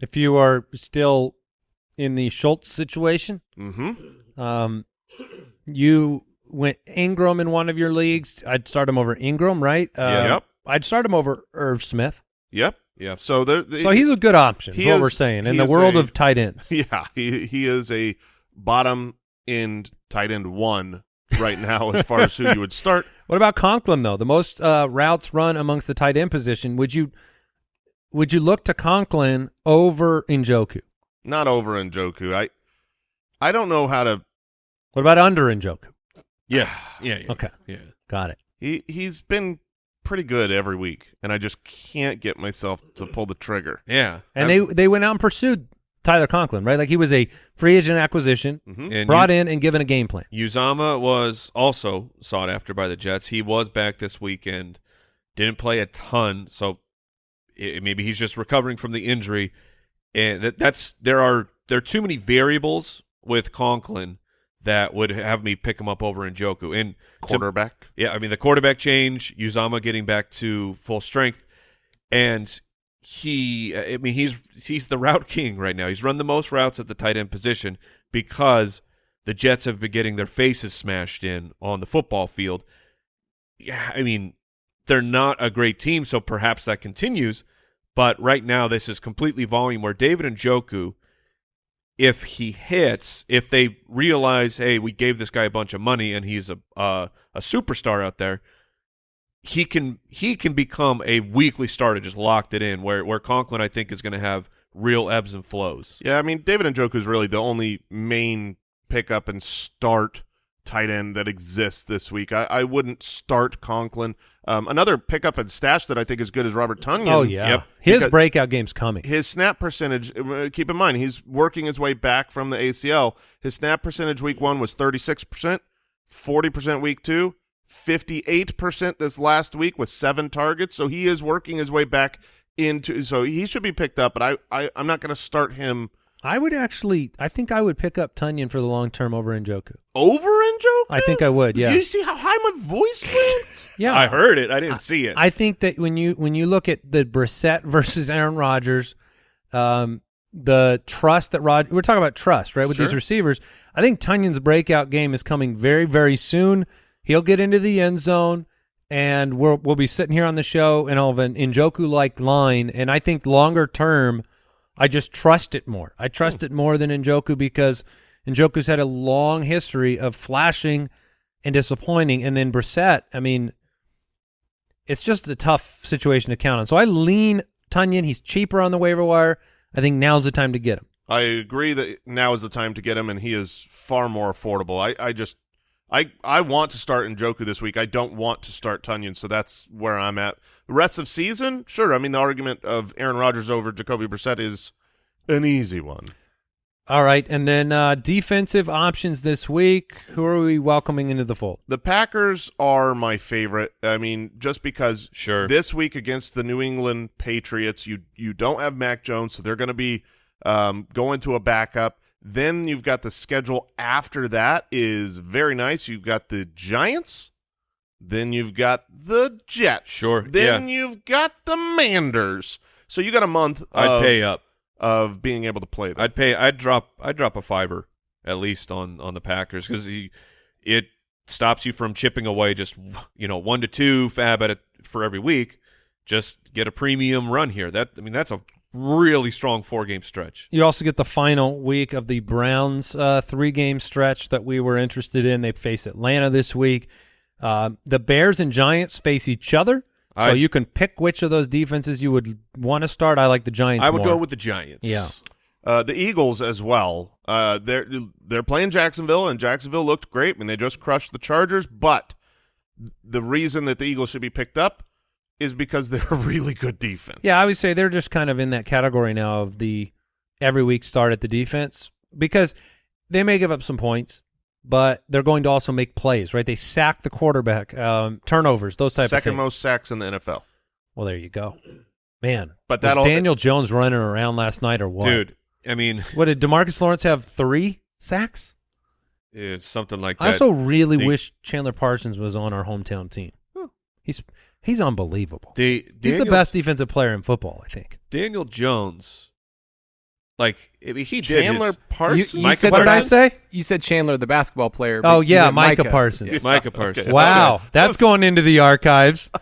Speaker 3: If you are still in the Schultz situation,
Speaker 1: Mm-hmm.
Speaker 3: Um, you went Ingram in one of your leagues. I'd start him over Ingram, right? Uh,
Speaker 1: Yep.
Speaker 3: I'd start him over Irv Smith.
Speaker 1: Yep.
Speaker 4: Yeah.
Speaker 1: So there.
Speaker 3: So he's a good option. Is
Speaker 1: He
Speaker 3: what
Speaker 1: is-
Speaker 3: we're saying in the world
Speaker 1: a-
Speaker 3: of tight ends.
Speaker 1: Yeah, he he is a bottom end tight end one right now as far as who you would start.
Speaker 3: What about Conklin though? The most uh, routes run amongst the tight end position. Would you would you look to Conklin over Njoku?
Speaker 1: Not over in Njoku. I I don't know how to.
Speaker 3: What about under Njoku?
Speaker 4: Yes. Yeah. yeah.
Speaker 3: Okay.
Speaker 4: Yeah.
Speaker 3: Got it.
Speaker 1: He he's been pretty good every week, and I just can't get myself to pull the trigger.
Speaker 4: Yeah.
Speaker 3: And
Speaker 4: Um,
Speaker 3: they they went out and pursued Tyler Conklin, right? Like he was a free agent acquisition,
Speaker 1: hmm
Speaker 3: brought
Speaker 4: Yu-
Speaker 3: in and given a game plan.
Speaker 4: Uzomah was also sought after by the Jets. He was back this weekend. Didn't play a ton, so i maybe he's just recovering from the injury. And that, that's there are there are too many variables with Conklin that would have me pick him up over Njoku. And to-
Speaker 1: Quarterback.
Speaker 4: yeah, I mean the quarterback change, Uzomah getting back to full strength, and he, I mean he's he's the route king right now. He's run the most routes at the tight end position because the Jets have been getting their faces smashed in on the football field. Yeah, I mean they're not a great team, so perhaps that continues. But right now, this is completely volume where David Njoku, if he hits, if they realize, hey, we gave this guy a bunch of money and he's a uh, a superstar out there, he can he can become a weekly starter, just locked it in. Where where Conklin, I think, is going to have real ebbs and flows.
Speaker 1: Yeah, I mean David Njoku is really the only main pickup and start tight end that exists this week. I, I wouldn't start Conklin. Um, another pickup and stash that I think is good is Robert Tonyan.
Speaker 3: Oh yeah,
Speaker 4: Yep.
Speaker 3: his breakout game's coming.
Speaker 1: His snap percentage, uh, keep in mind, he's working his way back from the ACL. His snap percentage week one was 36%, 40% week two, 58% this last week with seven targets. So he is working his way back into, so he should be picked up, but I, I, I'm not going to start him
Speaker 3: I would actually, I think I would pick up Tonyan for the long term over Njoku.
Speaker 1: over Njoku?
Speaker 3: I think I would, yeah.
Speaker 1: You see how high my voice went?
Speaker 3: Yeah,
Speaker 4: I heard it. I didn't see it.
Speaker 3: I think that when you when you look at the Brissett versus Aaron Rodgers, um, the trust that Rod we're talking about trust, right, with these receivers. I think Tonyan's breakout game is coming very very soon. He'll get into the end zone, and we'll we'll be sitting here on the show and all of an Njoku like line. And I think longer term, I just trust it more. I trust it more than Njoku because Njoku's had a long history of flashing and disappointing, and then Brissett. I mean it's just a tough situation to count on. So I lean Tonyan. He's cheaper on the waiver wire. I think now's the time to get him.
Speaker 1: I agree that now is the time to get him, and he is far more affordable. I, I just, I, I want to start Njoku this week. I don't want to start Tonyan, so that's where I'm at. The rest of season, sure. I mean, the argument of Aaron Rodgers over Jacoby Brissett is an easy one.
Speaker 3: All right, and then uh, defensive options this week. Who are we welcoming into the fold?
Speaker 1: The Packers are my favorite. I mean, just because
Speaker 4: Sure.
Speaker 1: this week against the New England Patriots, you you don't have Mac Jones, so they're going to be um, going to a backup. Then you've got the schedule after that is very nice. You've got the Giants. Then you've got the Jets.
Speaker 4: Sure,
Speaker 1: Then
Speaker 4: yeah.
Speaker 1: you've got the Manders. So you got a month
Speaker 4: I'd pay up.
Speaker 1: of being able to play them.
Speaker 4: I'd pay. I'd drop. I'd drop a fiver at least on on the Packers because it stops you from chipping away just you know one to two FAAB at it for every week. Just get a premium run here. That I mean that's a really strong four game stretch.
Speaker 3: You also get the final week of the Browns uh, three game stretch that we were interested in. They face Atlanta this week. Uh, the Bears and Giants face each other. So
Speaker 4: I-
Speaker 3: you can pick which of those defenses you would want to start. I like the Giants
Speaker 4: I would
Speaker 3: more.
Speaker 4: go with the Giants.
Speaker 3: Yeah.
Speaker 1: Uh, the Eagles as well. Uh, they're they're playing Jacksonville, and Jacksonville looked great. I mean, they just crushed the Chargers. But the reason that the Eagles should be picked up is because they're a really good defense.
Speaker 3: Yeah, I would say they're just kind of in that category now of the every week start at the defense because they may give up some points, but they're going to also make plays, right? They sack the quarterback, um, turnovers, those type
Speaker 1: second
Speaker 3: of things.
Speaker 1: most sacks in the NFL.
Speaker 3: Well, there you go, man.
Speaker 1: But that'll
Speaker 3: Daniel Jones running around last night or what?
Speaker 4: dude. I mean,
Speaker 3: what did DeMarcus Lawrence have? Three sacks.
Speaker 4: it's something like that.
Speaker 3: I also really wish Chandler Parsons was on our hometown team. He's he's unbelievable.
Speaker 4: the
Speaker 3: he's the best defensive player in football, I think.
Speaker 4: Daniel Jones. Like I mean, he did
Speaker 1: Chandler
Speaker 4: his,
Speaker 1: Parsons.
Speaker 5: You, you
Speaker 4: Micah
Speaker 5: said
Speaker 3: what did I say?
Speaker 5: You said Chandler, the basketball player.
Speaker 3: Oh yeah,
Speaker 5: meant
Speaker 3: Micah, Parsons.
Speaker 5: Yeah.
Speaker 4: Micah Parsons.
Speaker 1: Okay.
Speaker 3: Wow,
Speaker 1: Okay.
Speaker 3: that's going into the archives.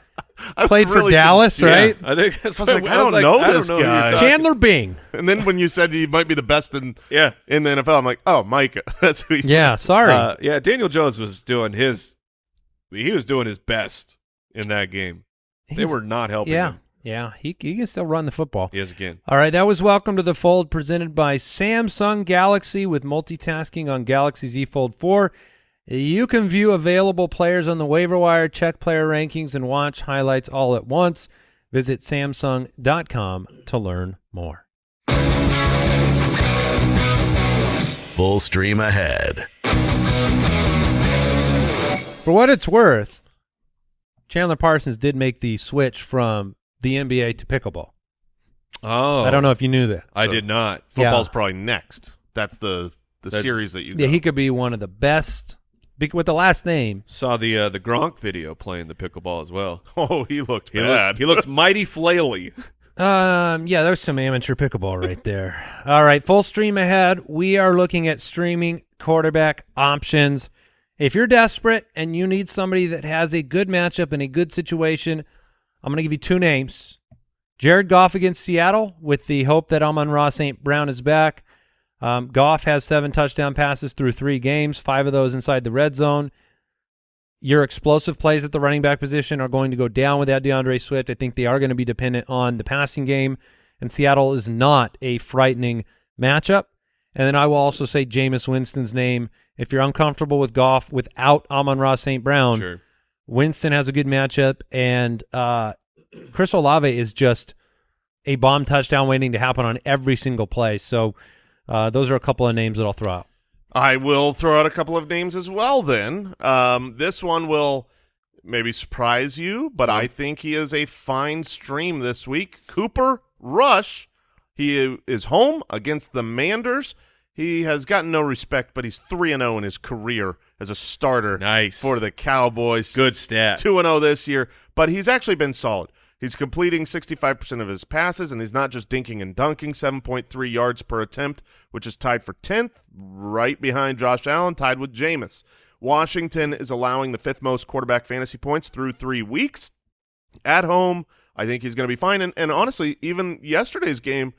Speaker 1: I was
Speaker 3: Played for
Speaker 1: really
Speaker 3: Dallas,
Speaker 1: confused.
Speaker 3: right?
Speaker 4: I think that's
Speaker 1: I was
Speaker 4: what
Speaker 1: like, I don't know this
Speaker 4: who you're
Speaker 1: guy.
Speaker 3: Chandler Bing.
Speaker 1: And then when you said he might be the best in
Speaker 4: Yeah.
Speaker 1: in the NFL, I'm like, oh, Micah. That's who. You
Speaker 3: Yeah, sorry.
Speaker 4: Uh, yeah, Daniel Jones was doing his he was doing his best in that game. They were not helping
Speaker 3: yeah,
Speaker 4: him.
Speaker 3: yeah. He he can still run the football.
Speaker 4: He is again.
Speaker 3: All right, that was Welcome to the Fold presented by Samsung Galaxy with multitasking on Galaxy Z Fold 4. You can view available players on the waiver wire, check player rankings, and watch highlights all at once. Visit Samsung.com to learn more.
Speaker 2: Full stream ahead.
Speaker 3: For what it's worth, Chandler Parsons did make the switch from the NBA to pickleball.
Speaker 4: Oh.
Speaker 3: I don't know if you knew that.
Speaker 4: I
Speaker 1: So-
Speaker 4: did not.
Speaker 1: Football's
Speaker 3: Yeah.
Speaker 1: probably next. That's the the
Speaker 4: That's-
Speaker 1: series that you.
Speaker 3: Yeah,
Speaker 1: go.
Speaker 3: he could be one of the best with the last name.
Speaker 4: Saw the uh, the Gronk video playing the pickleball as well.
Speaker 1: Oh, he looked
Speaker 4: He,
Speaker 1: bad.
Speaker 4: look, he looks mighty flaily.
Speaker 3: Um, yeah, there's some amateur pickleball right there. All right, full stream ahead. We are looking at streaming quarterback options. If you're desperate and you need somebody that has a good matchup in a good situation, I'm going to give you two names. Jared Goff against Seattle with the hope that Amon-Ra St. Brown is back. Um, Goff has seven touchdown passes through three games, five of those inside the red zone. Your explosive plays at the running back position are going to go down without DeAndre Swift. I think they are going to be dependent on the passing game, and Seattle is not a frightening matchup. And then I will also say Jameis Winston's name. If you're uncomfortable with Goff without Amon-Ra St. Brown,
Speaker 4: Sure.
Speaker 3: Winston has a good matchup, and uh, Chris Olave is just a bomb touchdown waiting to happen on every single play. So uh, those are a couple of names that I'll throw out.
Speaker 1: I will throw out a couple of names as well. Then um, this one will maybe surprise you, but I think he is a fine stream this week. Cooper Rush, he is home against the Manders. He has gotten no respect, but he's three and zero in his career as a starter.
Speaker 4: Nice.
Speaker 1: for the Cowboys.
Speaker 4: Good stat.
Speaker 1: two and zero this year, but he's actually been solid. He's completing 65% of his passes, and he's not just dinking and dunking, 7.3 yards per attempt, which is tied for 10th, right behind Josh Allen, tied with Jameis. Washington is allowing the fifth most quarterback fantasy points through three weeks. At home, I think he's going to be fine. And, and honestly, even yesterday's game,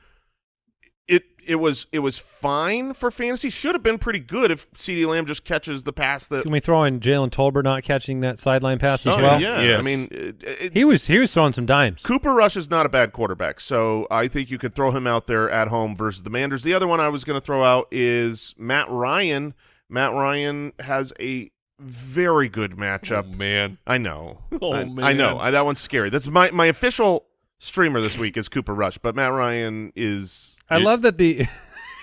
Speaker 1: it it was it was fine for fantasy. Should have been pretty good if CeeDee Lamb just catches the pass that.
Speaker 3: Can we throw in Jalen Tolbert not catching that sideline pass as
Speaker 1: Oh,
Speaker 3: well?
Speaker 1: yeah,
Speaker 4: Yes.
Speaker 1: I mean, it, it,
Speaker 3: He was he was throwing some dimes.
Speaker 1: Cooper Rush is not a bad quarterback, so I think you could throw him out there at home versus the Manders. The other one I was going to throw out is Matt Ryan. Matt Ryan has a very good matchup.
Speaker 4: Oh, man.
Speaker 1: I know.
Speaker 4: Oh,
Speaker 1: I,
Speaker 4: man.
Speaker 1: I know. I, that one's scary. That's my my official streamer this week is Cooper Rush, but Matt Ryan is
Speaker 3: I love that the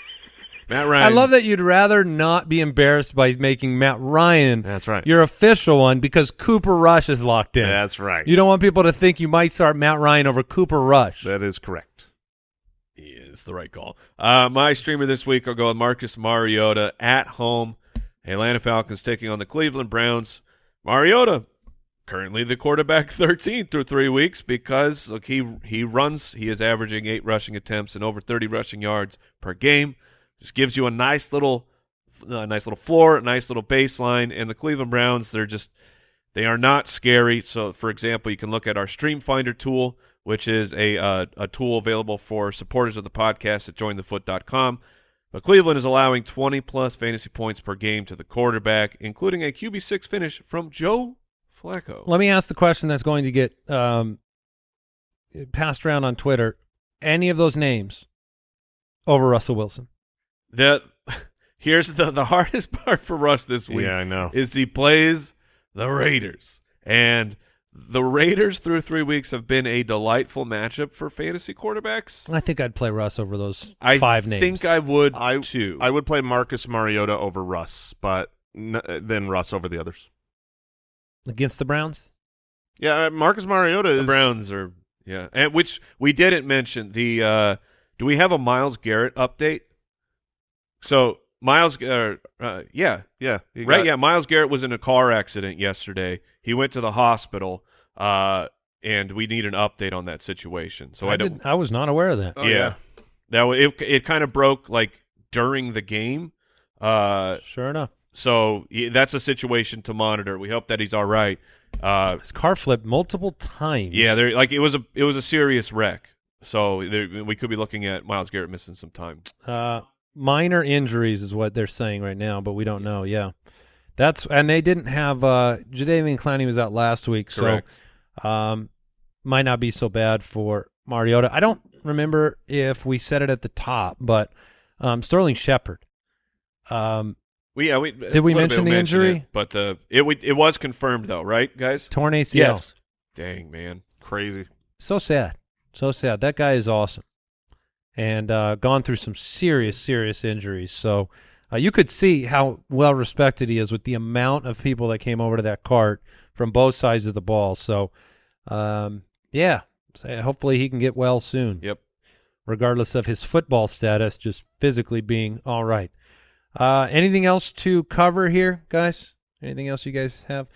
Speaker 4: Matt Ryan.
Speaker 3: I love that you'd rather not be embarrassed by making Matt Ryan
Speaker 1: That's right.
Speaker 3: your official one because Cooper Rush is locked in.
Speaker 1: That's right.
Speaker 3: You don't want people to think you might start Matt Ryan over Cooper Rush.
Speaker 1: that is correct.
Speaker 4: Yeah, it's the right call. Uh, my streamer this week, I'll go with Marcus Mariota at home. Atlanta Falcons taking on the Cleveland Browns. Mariota, currently the quarterback 13 through three weeks because look, he he runs. He is averaging eight rushing attempts and over 30 rushing yards per game. Just gives you a nice little, a nice little floor, a nice little baseline. And the Cleveland Browns, they're just they are not scary. So, for example, you can look at our Stream Finder tool, which is a uh, a tool available for supporters of the podcast at jointhefoot.com. But Cleveland is allowing 20 plus fantasy points per game to the quarterback, including a QB6 finish from Joe Flacco.
Speaker 3: Let me ask the question that's going to get um, passed around on Twitter. Any of those names over Russell Wilson?
Speaker 4: The here's the the hardest part for Russ this week.
Speaker 1: Yeah, I know.
Speaker 4: is he plays the Raiders. And the Raiders through three weeks have been a delightful matchup for fantasy quarterbacks.
Speaker 3: I think I'd play Russ over those
Speaker 4: I
Speaker 3: five names.
Speaker 4: I think I would
Speaker 1: I
Speaker 4: too.
Speaker 1: I would play Marcus Mariota over Russ, but n- then Russ over the others.
Speaker 3: Against the Browns.
Speaker 1: Yeah, uh, Marcus Mariota is
Speaker 4: the Browns are yeah, and which we didn't mention the. uh Do we have a Myles Garrett update? So Myles, uh, uh, yeah,
Speaker 1: Yeah, he
Speaker 4: right,
Speaker 1: got-
Speaker 4: yeah. Myles Garrett was in a car accident yesterday. He went to the hospital, uh, and we need an update on that situation. So I,
Speaker 3: I,
Speaker 4: don't.
Speaker 3: I was not aware of that.
Speaker 1: Oh,
Speaker 4: yeah.
Speaker 1: yeah.
Speaker 4: That it it kind of broke like during the game. Uh,
Speaker 3: Sure enough.
Speaker 4: So he, that's a situation to monitor. We hope that he's all right. Uh,
Speaker 3: His car flipped multiple times.
Speaker 4: yeah, there like it was a it was a serious wreck. So there, we could be looking at Myles Garrett missing some time.
Speaker 3: Uh, minor injuries is what they're saying right now, but we don't know. Yeah, that's and they didn't have uh, Jadeveon Clowney was out last week,
Speaker 4: Correct.
Speaker 3: so um, might not be so bad for Mariota. I don't remember if we said it at the top, but um, Sterling Shepard. Um,
Speaker 4: We, yeah, we,
Speaker 3: Did we mention the injury?
Speaker 4: It, but the it we- it was confirmed though, right, guys?
Speaker 3: torn ACL.
Speaker 1: Yes.
Speaker 4: Dang man,
Speaker 1: Crazy.
Speaker 3: So sad. So sad. That guy is awesome. And uh, gone through some serious, serious injuries. So uh, you could see how well respected he is with the amount of people that came over to that cart from both sides of the ball. So, um, yeah, so hopefully he can get well soon,
Speaker 4: Yep.
Speaker 3: regardless of his football status, just physically being all right. Uh, anything else to cover here, guys? Anything else you guys have?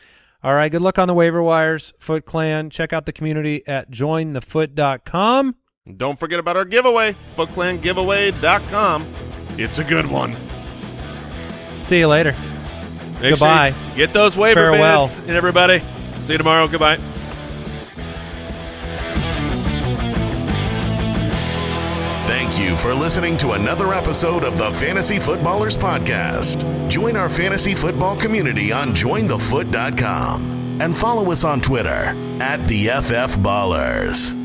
Speaker 3: All right, good luck on the waiver wires, Foot Clan. Check out the community at jointhefoot.com.
Speaker 1: Don't forget about our giveaway, footclangiveaway.com. It's a good one.
Speaker 3: See you later.
Speaker 4: Make
Speaker 3: Goodbye.
Speaker 4: Sure you get those waiver
Speaker 3: Farewell.
Speaker 4: minutes, and everybody. See you tomorrow. Goodbye.
Speaker 2: Thank you for listening to another episode of the Fantasy Footballers Podcast. Join our fantasy football community on jointhefoot.com and follow us on Twitter at the FF Ballers.